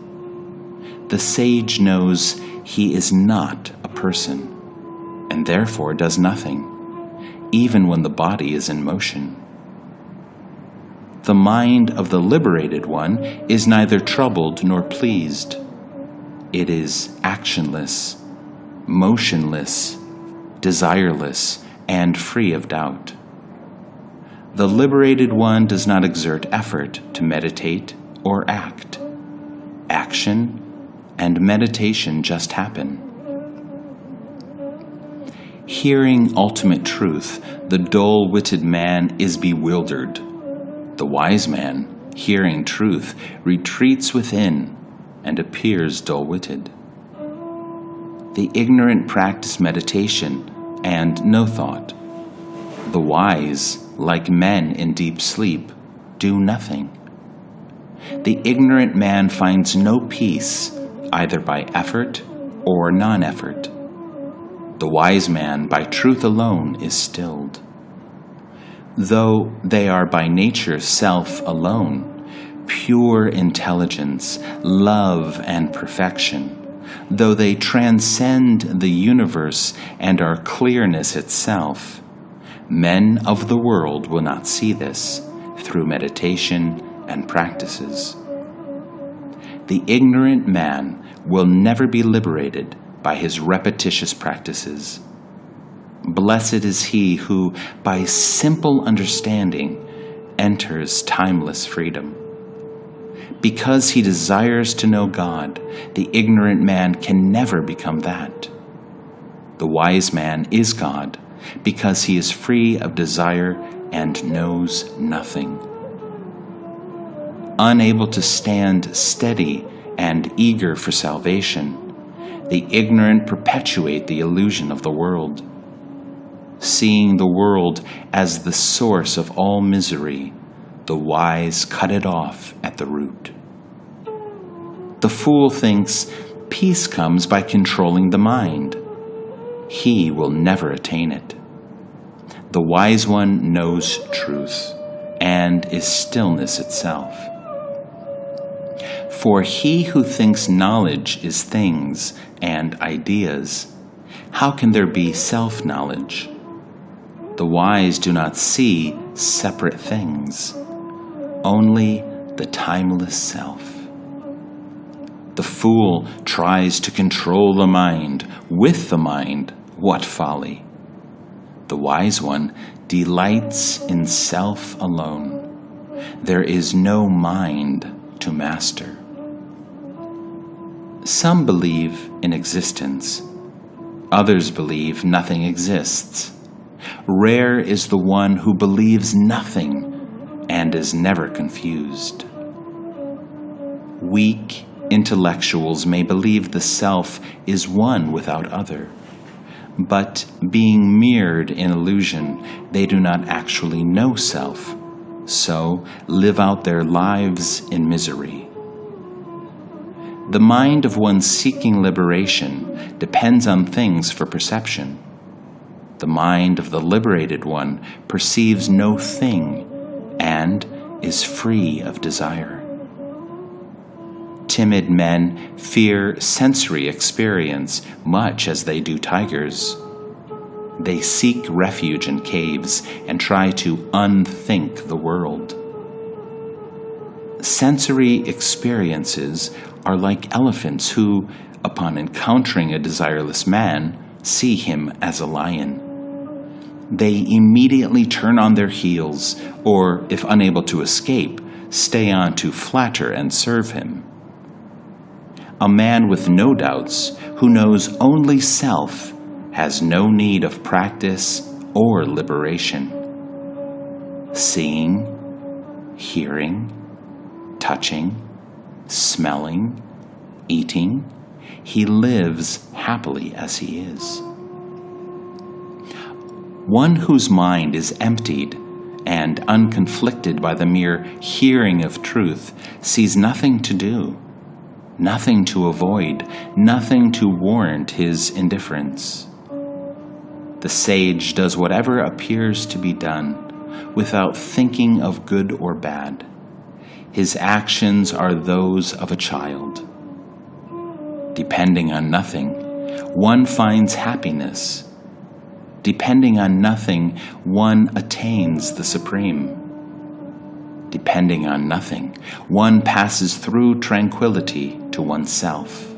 The sage knows he is not a person, and therefore does nothing, even when the body is in motion. The mind of the liberated one is neither troubled nor pleased. It is actionless, motionless, desireless, and free of doubt. The liberated one does not exert effort to meditate or act. Action and meditation just happen. Hearing ultimate truth, the dull witted man is bewildered the wise man, hearing truth, retreats within and appears dull witted. The ignorant practice meditation and no thought. The wise, like men in deep sleep, do nothing. The ignorant man finds no peace either by effort or non effort. The wise man, by truth alone, is stilled though they are by nature self alone, pure intelligence, love, and perfection, though they transcend the universe and are clearness itself, men of the world will not see this through meditation and practices. The ignorant man will never be liberated by his repetitious practices Blessed is he who, by simple understanding, enters timeless freedom. Because he desires to know God, the ignorant man can never become that. The wise man is God because he is free of desire and knows nothing. Unable to stand steady and eager for salvation, the ignorant perpetuate the illusion of the world seeing the world as the source of all misery, the wise cut it off at the root. The fool thinks peace comes by controlling the mind. He will never attain it. The wise one knows truth and is stillness itself. For he who thinks knowledge is things and ideas, how can there be self knowledge? The wise do not see separate things, only the timeless self. The fool tries to control the mind. With the mind, what folly! The wise one delights in self alone. There is no mind to master. Some believe in existence. Others believe nothing exists. Rare is the one who believes nothing and is never confused. Weak intellectuals may believe the self is one without other, but being mirrored in illusion, they do not actually know self, so live out their lives in misery. The mind of one seeking liberation depends on things for perception. The mind of the liberated one perceives no thing and is free of desire. Timid men fear sensory experience much as they do tigers. They seek refuge in caves and try to unthink the world. Sensory experiences are like elephants who, upon encountering a desireless man, see him as a lion. They immediately turn on their heels, or, if unable to escape, stay on to flatter and serve him. A man with no doubts, who knows only self, has no need of practice or liberation. Seeing, hearing, touching, smelling, eating, he lives happily as he is. One whose mind is emptied and unconflicted by the mere hearing of truth sees nothing to do, nothing to avoid, nothing to warrant his indifference. The sage does whatever appears to be done without thinking of good or bad. His actions are those of a child. Depending on nothing, one finds happiness Depending on nothing, one attains the supreme. Depending on nothing, one passes through tranquility to oneself.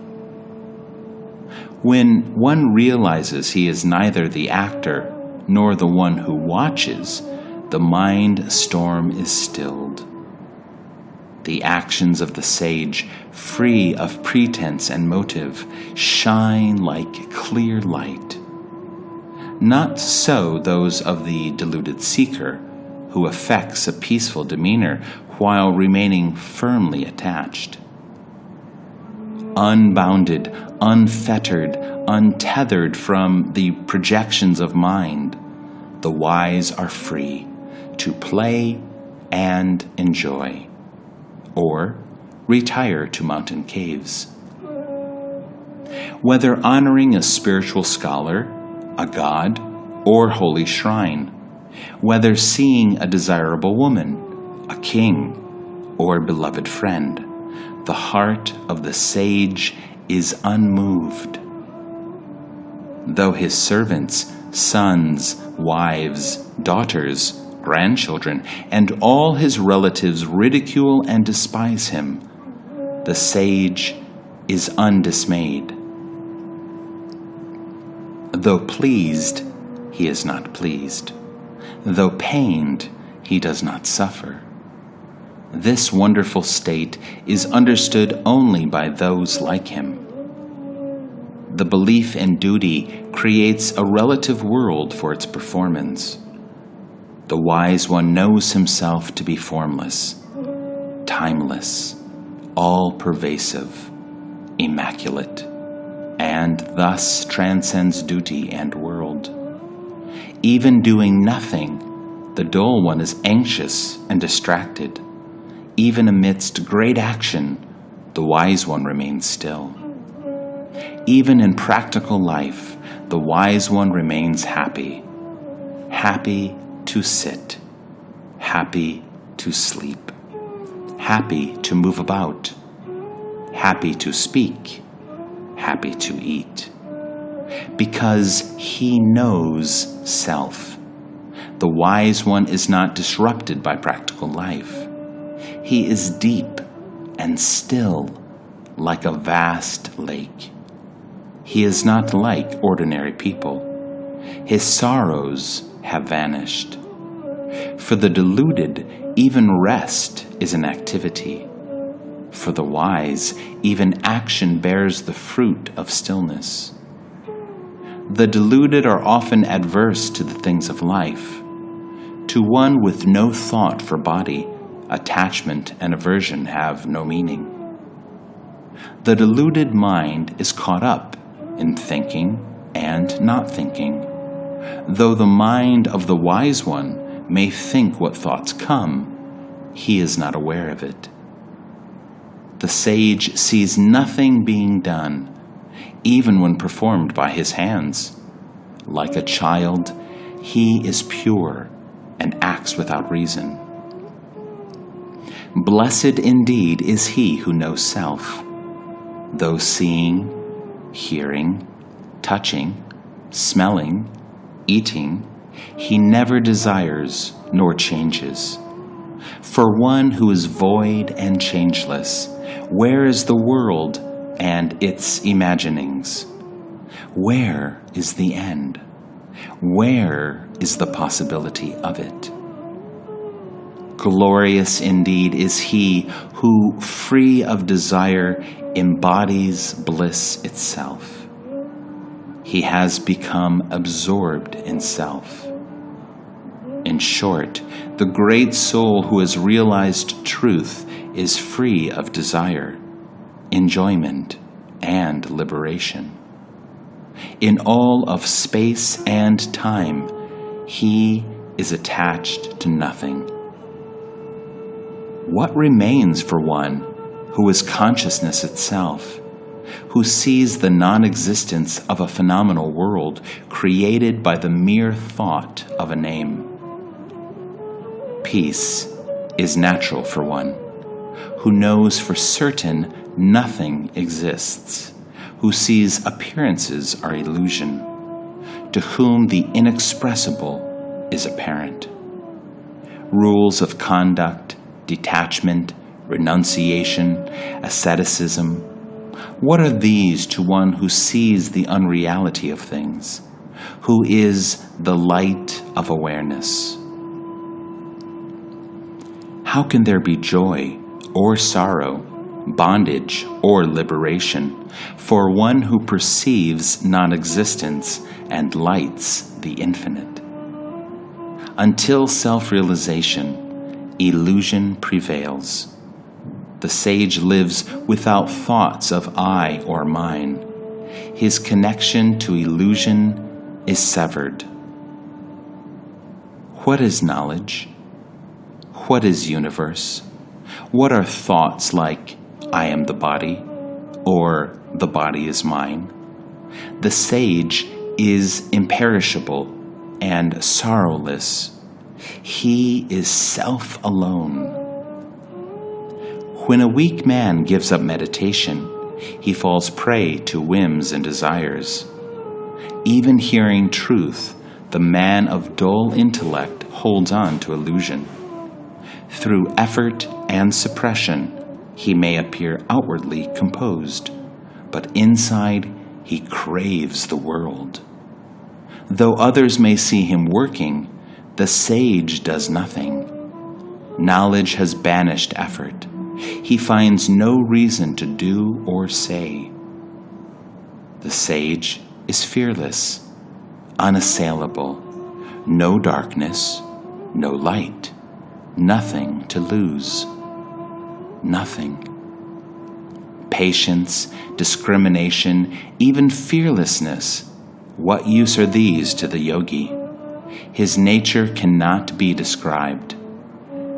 When one realizes he is neither the actor nor the one who watches, the mind storm is stilled. The actions of the sage, free of pretense and motive, shine like clear light. Not so those of the deluded seeker, who affects a peaceful demeanor while remaining firmly attached. Unbounded, unfettered, untethered from the projections of mind, the wise are free to play and enjoy, or retire to mountain caves. Whether honoring a spiritual scholar a god, or holy shrine, whether seeing a desirable woman, a king, or beloved friend, the heart of the sage is unmoved. Though his servants, sons, wives, daughters, grandchildren, and all his relatives ridicule and despise him, the sage is undismayed. Though pleased, he is not pleased. Though pained, he does not suffer. This wonderful state is understood only by those like him. The belief in duty creates a relative world for its performance. The wise one knows himself to be formless, timeless, all pervasive, immaculate and thus transcends duty and world. Even doing nothing, the dull one is anxious and distracted. Even amidst great action, the wise one remains still. Even in practical life, the wise one remains happy. Happy to sit, happy to sleep, happy to move about, happy to speak, happy to eat. Because he knows self. The wise one is not disrupted by practical life. He is deep and still, like a vast lake. He is not like ordinary people. His sorrows have vanished. For the deluded, even rest is an activity. For the wise, even action bears the fruit of stillness. The deluded are often adverse to the things of life. To one with no thought for body, attachment and aversion have no meaning. The deluded mind is caught up in thinking and not thinking, though the mind of the wise one may think what thoughts come, he is not aware of it. The sage sees nothing being done, even when performed by his hands. Like a child, he is pure and acts without reason. Blessed indeed is he who knows self, though seeing, hearing, touching, smelling, eating, he never desires nor changes. For one who is void and changeless, where is the world and its imaginings? Where is the end? Where is the possibility of it? Glorious indeed is he who, free of desire, embodies bliss itself. He has become absorbed in self. In short, the great soul who has realized truth is free of desire, enjoyment, and liberation. In all of space and time, he is attached to nothing. What remains for one who is consciousness itself, who sees the non existence of a phenomenal world created by the mere thought of a name? Peace is natural for one who knows for certain nothing exists, who sees appearances are illusion, to whom the inexpressible is apparent. Rules of conduct, detachment, renunciation, asceticism. What are these to one who sees the unreality of things, who is the light of awareness? How can there be joy or sorrow, bondage or liberation for one who perceives non existence and lights the infinite? Until self realization, illusion prevails the sage lives without thoughts of I or mine. His connection to illusion is severed. What is knowledge? What is universe? What are thoughts like, I am the body, or the body is mine? The sage is imperishable and sorrowless. He is self alone. When a weak man gives up meditation, he falls prey to whims and desires. Even hearing truth, the man of dull intellect holds on to illusion. Through effort and suppression, he may appear outwardly composed, but inside he craves the world. Though others may see him working, the sage does nothing. Knowledge has banished effort he finds no reason to do or say. The sage is fearless, unassailable, no darkness, no light, nothing to lose, nothing. Patience, discrimination, even fearlessness, what use are these to the yogi? His nature cannot be described.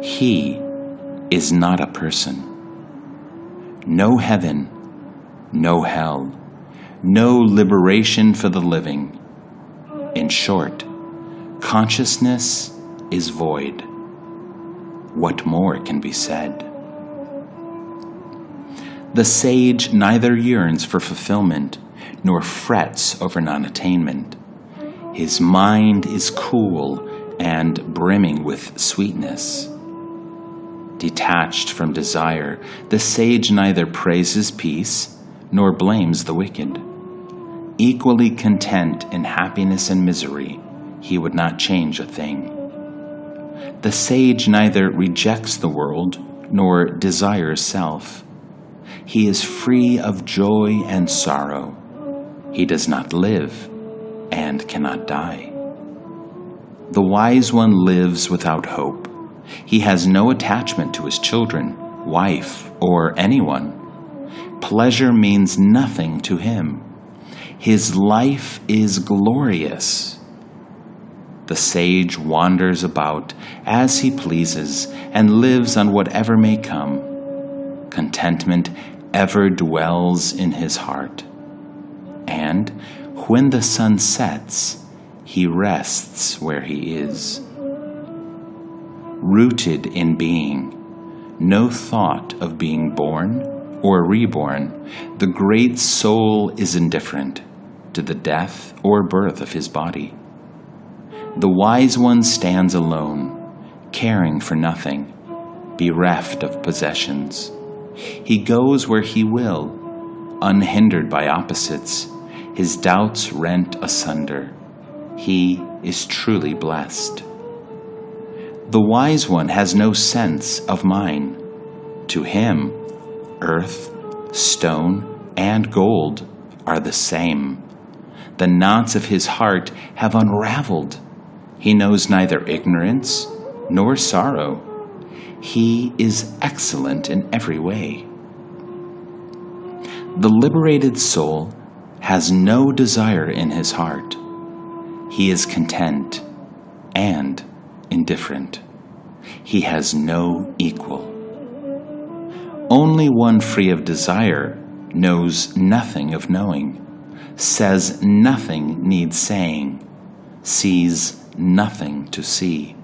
He is not a person. No heaven, no hell, no liberation for the living. In short, consciousness is void. What more can be said? The sage neither yearns for fulfillment nor frets over non attainment. His mind is cool and brimming with sweetness Detached from desire, the sage neither praises peace nor blames the wicked. Equally content in happiness and misery, he would not change a thing. The sage neither rejects the world nor desires self. He is free of joy and sorrow. He does not live and cannot die. The wise one lives without hope. He has no attachment to his children, wife, or anyone. Pleasure means nothing to him. His life is glorious. The sage wanders about as he pleases and lives on whatever may come. Contentment ever dwells in his heart. And when the sun sets, he rests where he is. Rooted in being, no thought of being born or reborn, the great soul is indifferent to the death or birth of his body. The wise one stands alone, caring for nothing, bereft of possessions. He goes where he will, unhindered by opposites, his doubts rent asunder. He is truly blessed. The wise one has no sense of mine. To him, earth, stone, and gold are the same. The knots of his heart have unraveled. He knows neither ignorance nor sorrow. He is excellent in every way. The liberated soul has no desire in his heart. He is content and indifferent. He has no equal. Only one free of desire knows nothing of knowing, says nothing needs saying, sees nothing to see.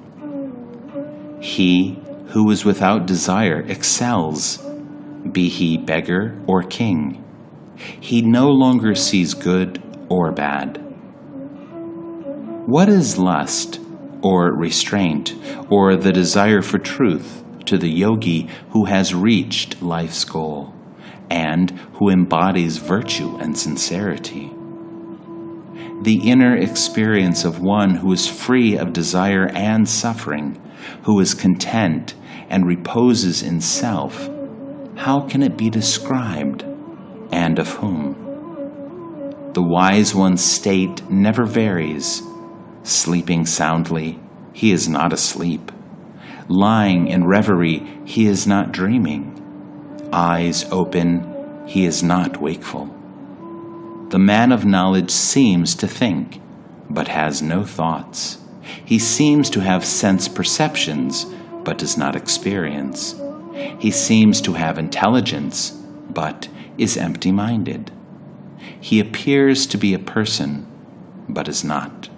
He who is without desire excels, be he beggar or king. He no longer sees good or bad. What is lust or restraint or the desire for truth to the yogi who has reached life's goal and who embodies virtue and sincerity? The inner experience of one who is free of desire and suffering, who is content and reposes in self, how can it be described, and of whom? The wise one's state never varies. Sleeping soundly, he is not asleep. Lying in reverie, he is not dreaming. Eyes open, he is not wakeful. The man of knowledge seems to think, but has no thoughts. He seems to have sense perceptions, but does not experience. He seems to have intelligence, but is empty minded. He appears to be a person, but is not.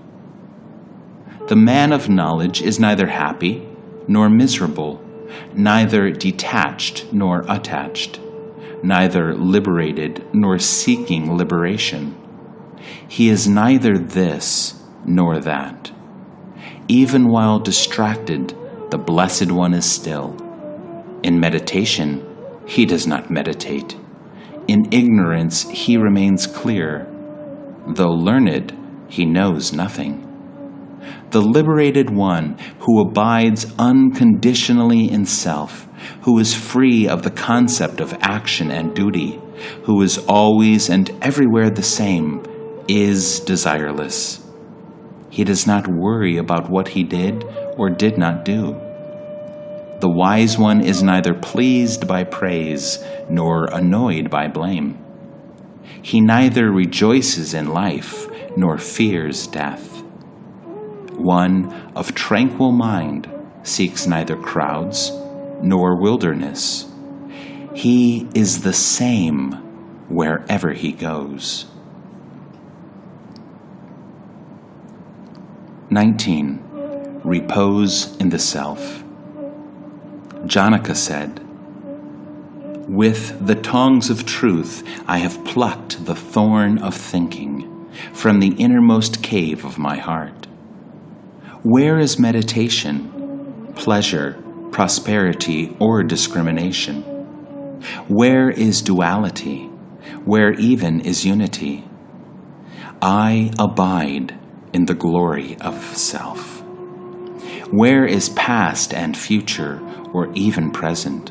The man of knowledge is neither happy nor miserable, neither detached nor attached, neither liberated nor seeking liberation. He is neither this nor that. Even while distracted, the Blessed One is still. In meditation, he does not meditate. In ignorance, he remains clear. Though learned, he knows nothing. The liberated one who abides unconditionally in self, who is free of the concept of action and duty, who is always and everywhere the same, is desireless. He does not worry about what he did or did not do. The wise one is neither pleased by praise nor annoyed by blame. He neither rejoices in life nor fears death. One of tranquil mind seeks neither crowds nor wilderness. He is the same wherever he goes. 19. Repose in the self. Janaka said, With the tongs of truth I have plucked the thorn of thinking from the innermost cave of my heart. Where is meditation, pleasure, prosperity or discrimination? Where is duality? Where even is unity? I abide in the glory of self. Where is past and future or even present?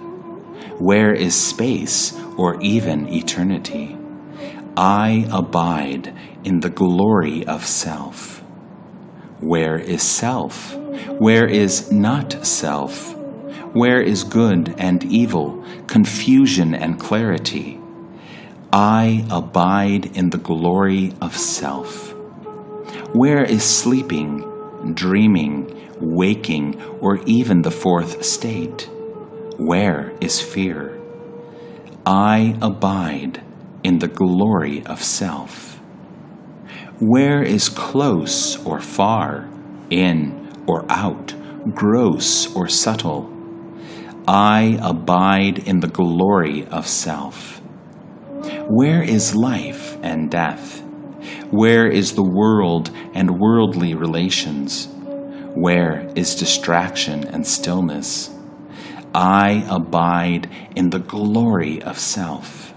Where is space or even eternity? I abide in the glory of self. Where is self? Where is not self? Where is good and evil, confusion and clarity? I abide in the glory of self. Where is sleeping, dreaming, waking, or even the fourth state? Where is fear? I abide in the glory of self. Where is close or far, in or out, gross or subtle? I abide in the glory of self. Where is life and death? Where is the world and worldly relations? Where is distraction and stillness? I abide in the glory of self.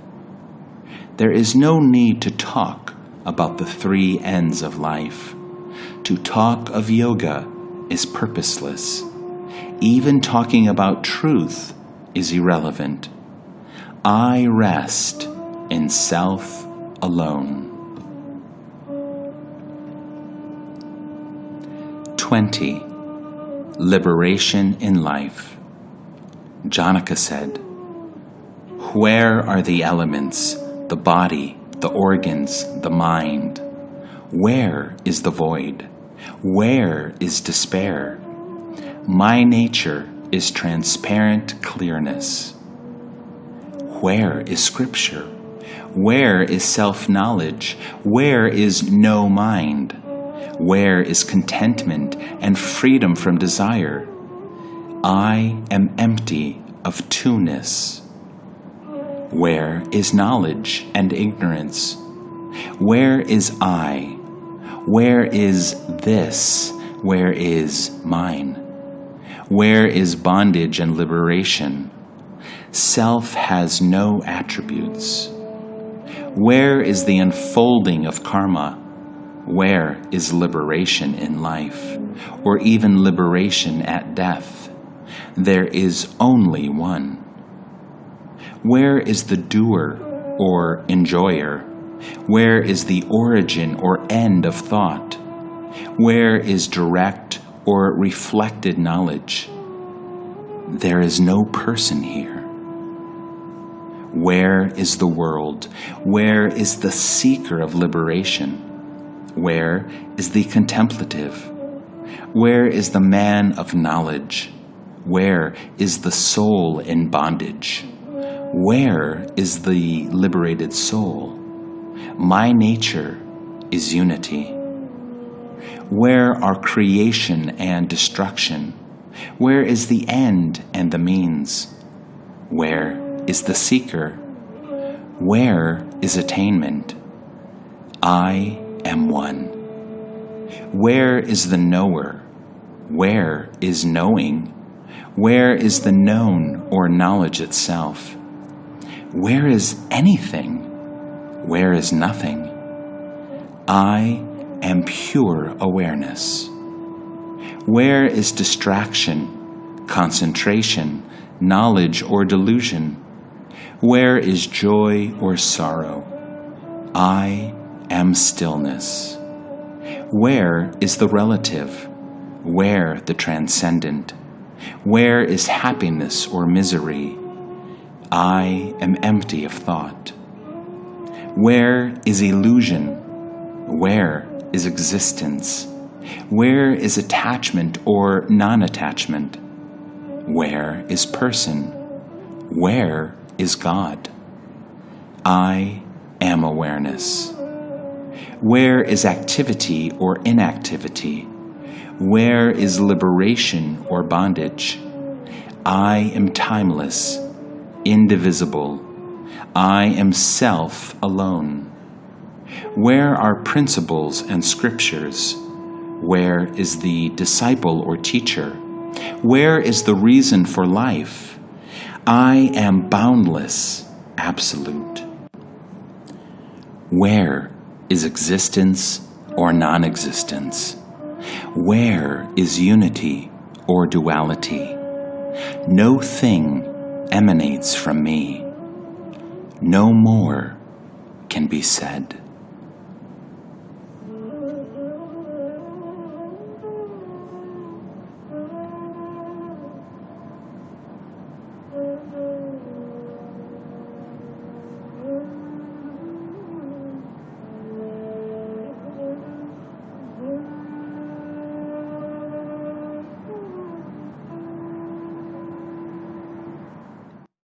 There is no need to talk about the three ends of life. To talk of yoga is purposeless. Even talking about truth is irrelevant. I rest in self alone. 20. Liberation in Life. Janaka said, Where are the elements, the body, the organs, the mind? Where is the void? Where is despair? My nature is transparent clearness. Where is Scripture? Where is self knowledge? Where is no mind? Where is contentment and freedom from desire? I am empty of two-ness. Where is knowledge and ignorance? Where is I? Where is this? Where is mine? Where is bondage and liberation? Self has no attributes. Where is the unfolding of karma? Where is liberation in life, or even liberation at death? There is only one. Where is the doer or enjoyer? Where is the origin or end of thought? Where is direct or reflected knowledge? There is no person here. Where is the world? Where is the seeker of liberation? Where is the contemplative? Where is the man of knowledge? Where is the soul in bondage? Where is the liberated soul? My nature is unity. Where are creation and destruction? Where is the end and the means? Where is the seeker? Where is attainment? I am one. Where is the knower? Where is knowing? Where is the known or knowledge itself? Where is anything? Where is nothing? I am pure awareness. Where is distraction, concentration, knowledge, or delusion? Where is joy or sorrow? I am stillness. Where is the relative? Where the transcendent? Where is happiness or misery? I am empty of thought. Where is illusion? Where is existence? Where is attachment or non attachment? Where is person? Where is God. I am awareness. Where is activity or inactivity? Where is liberation or bondage? I am timeless, indivisible. I am self alone. Where are principles and scriptures? Where is the disciple or teacher? Where is the reason for life? I am boundless, absolute. Where is existence or non existence? Where is unity or duality? No thing emanates from me. No more can be said.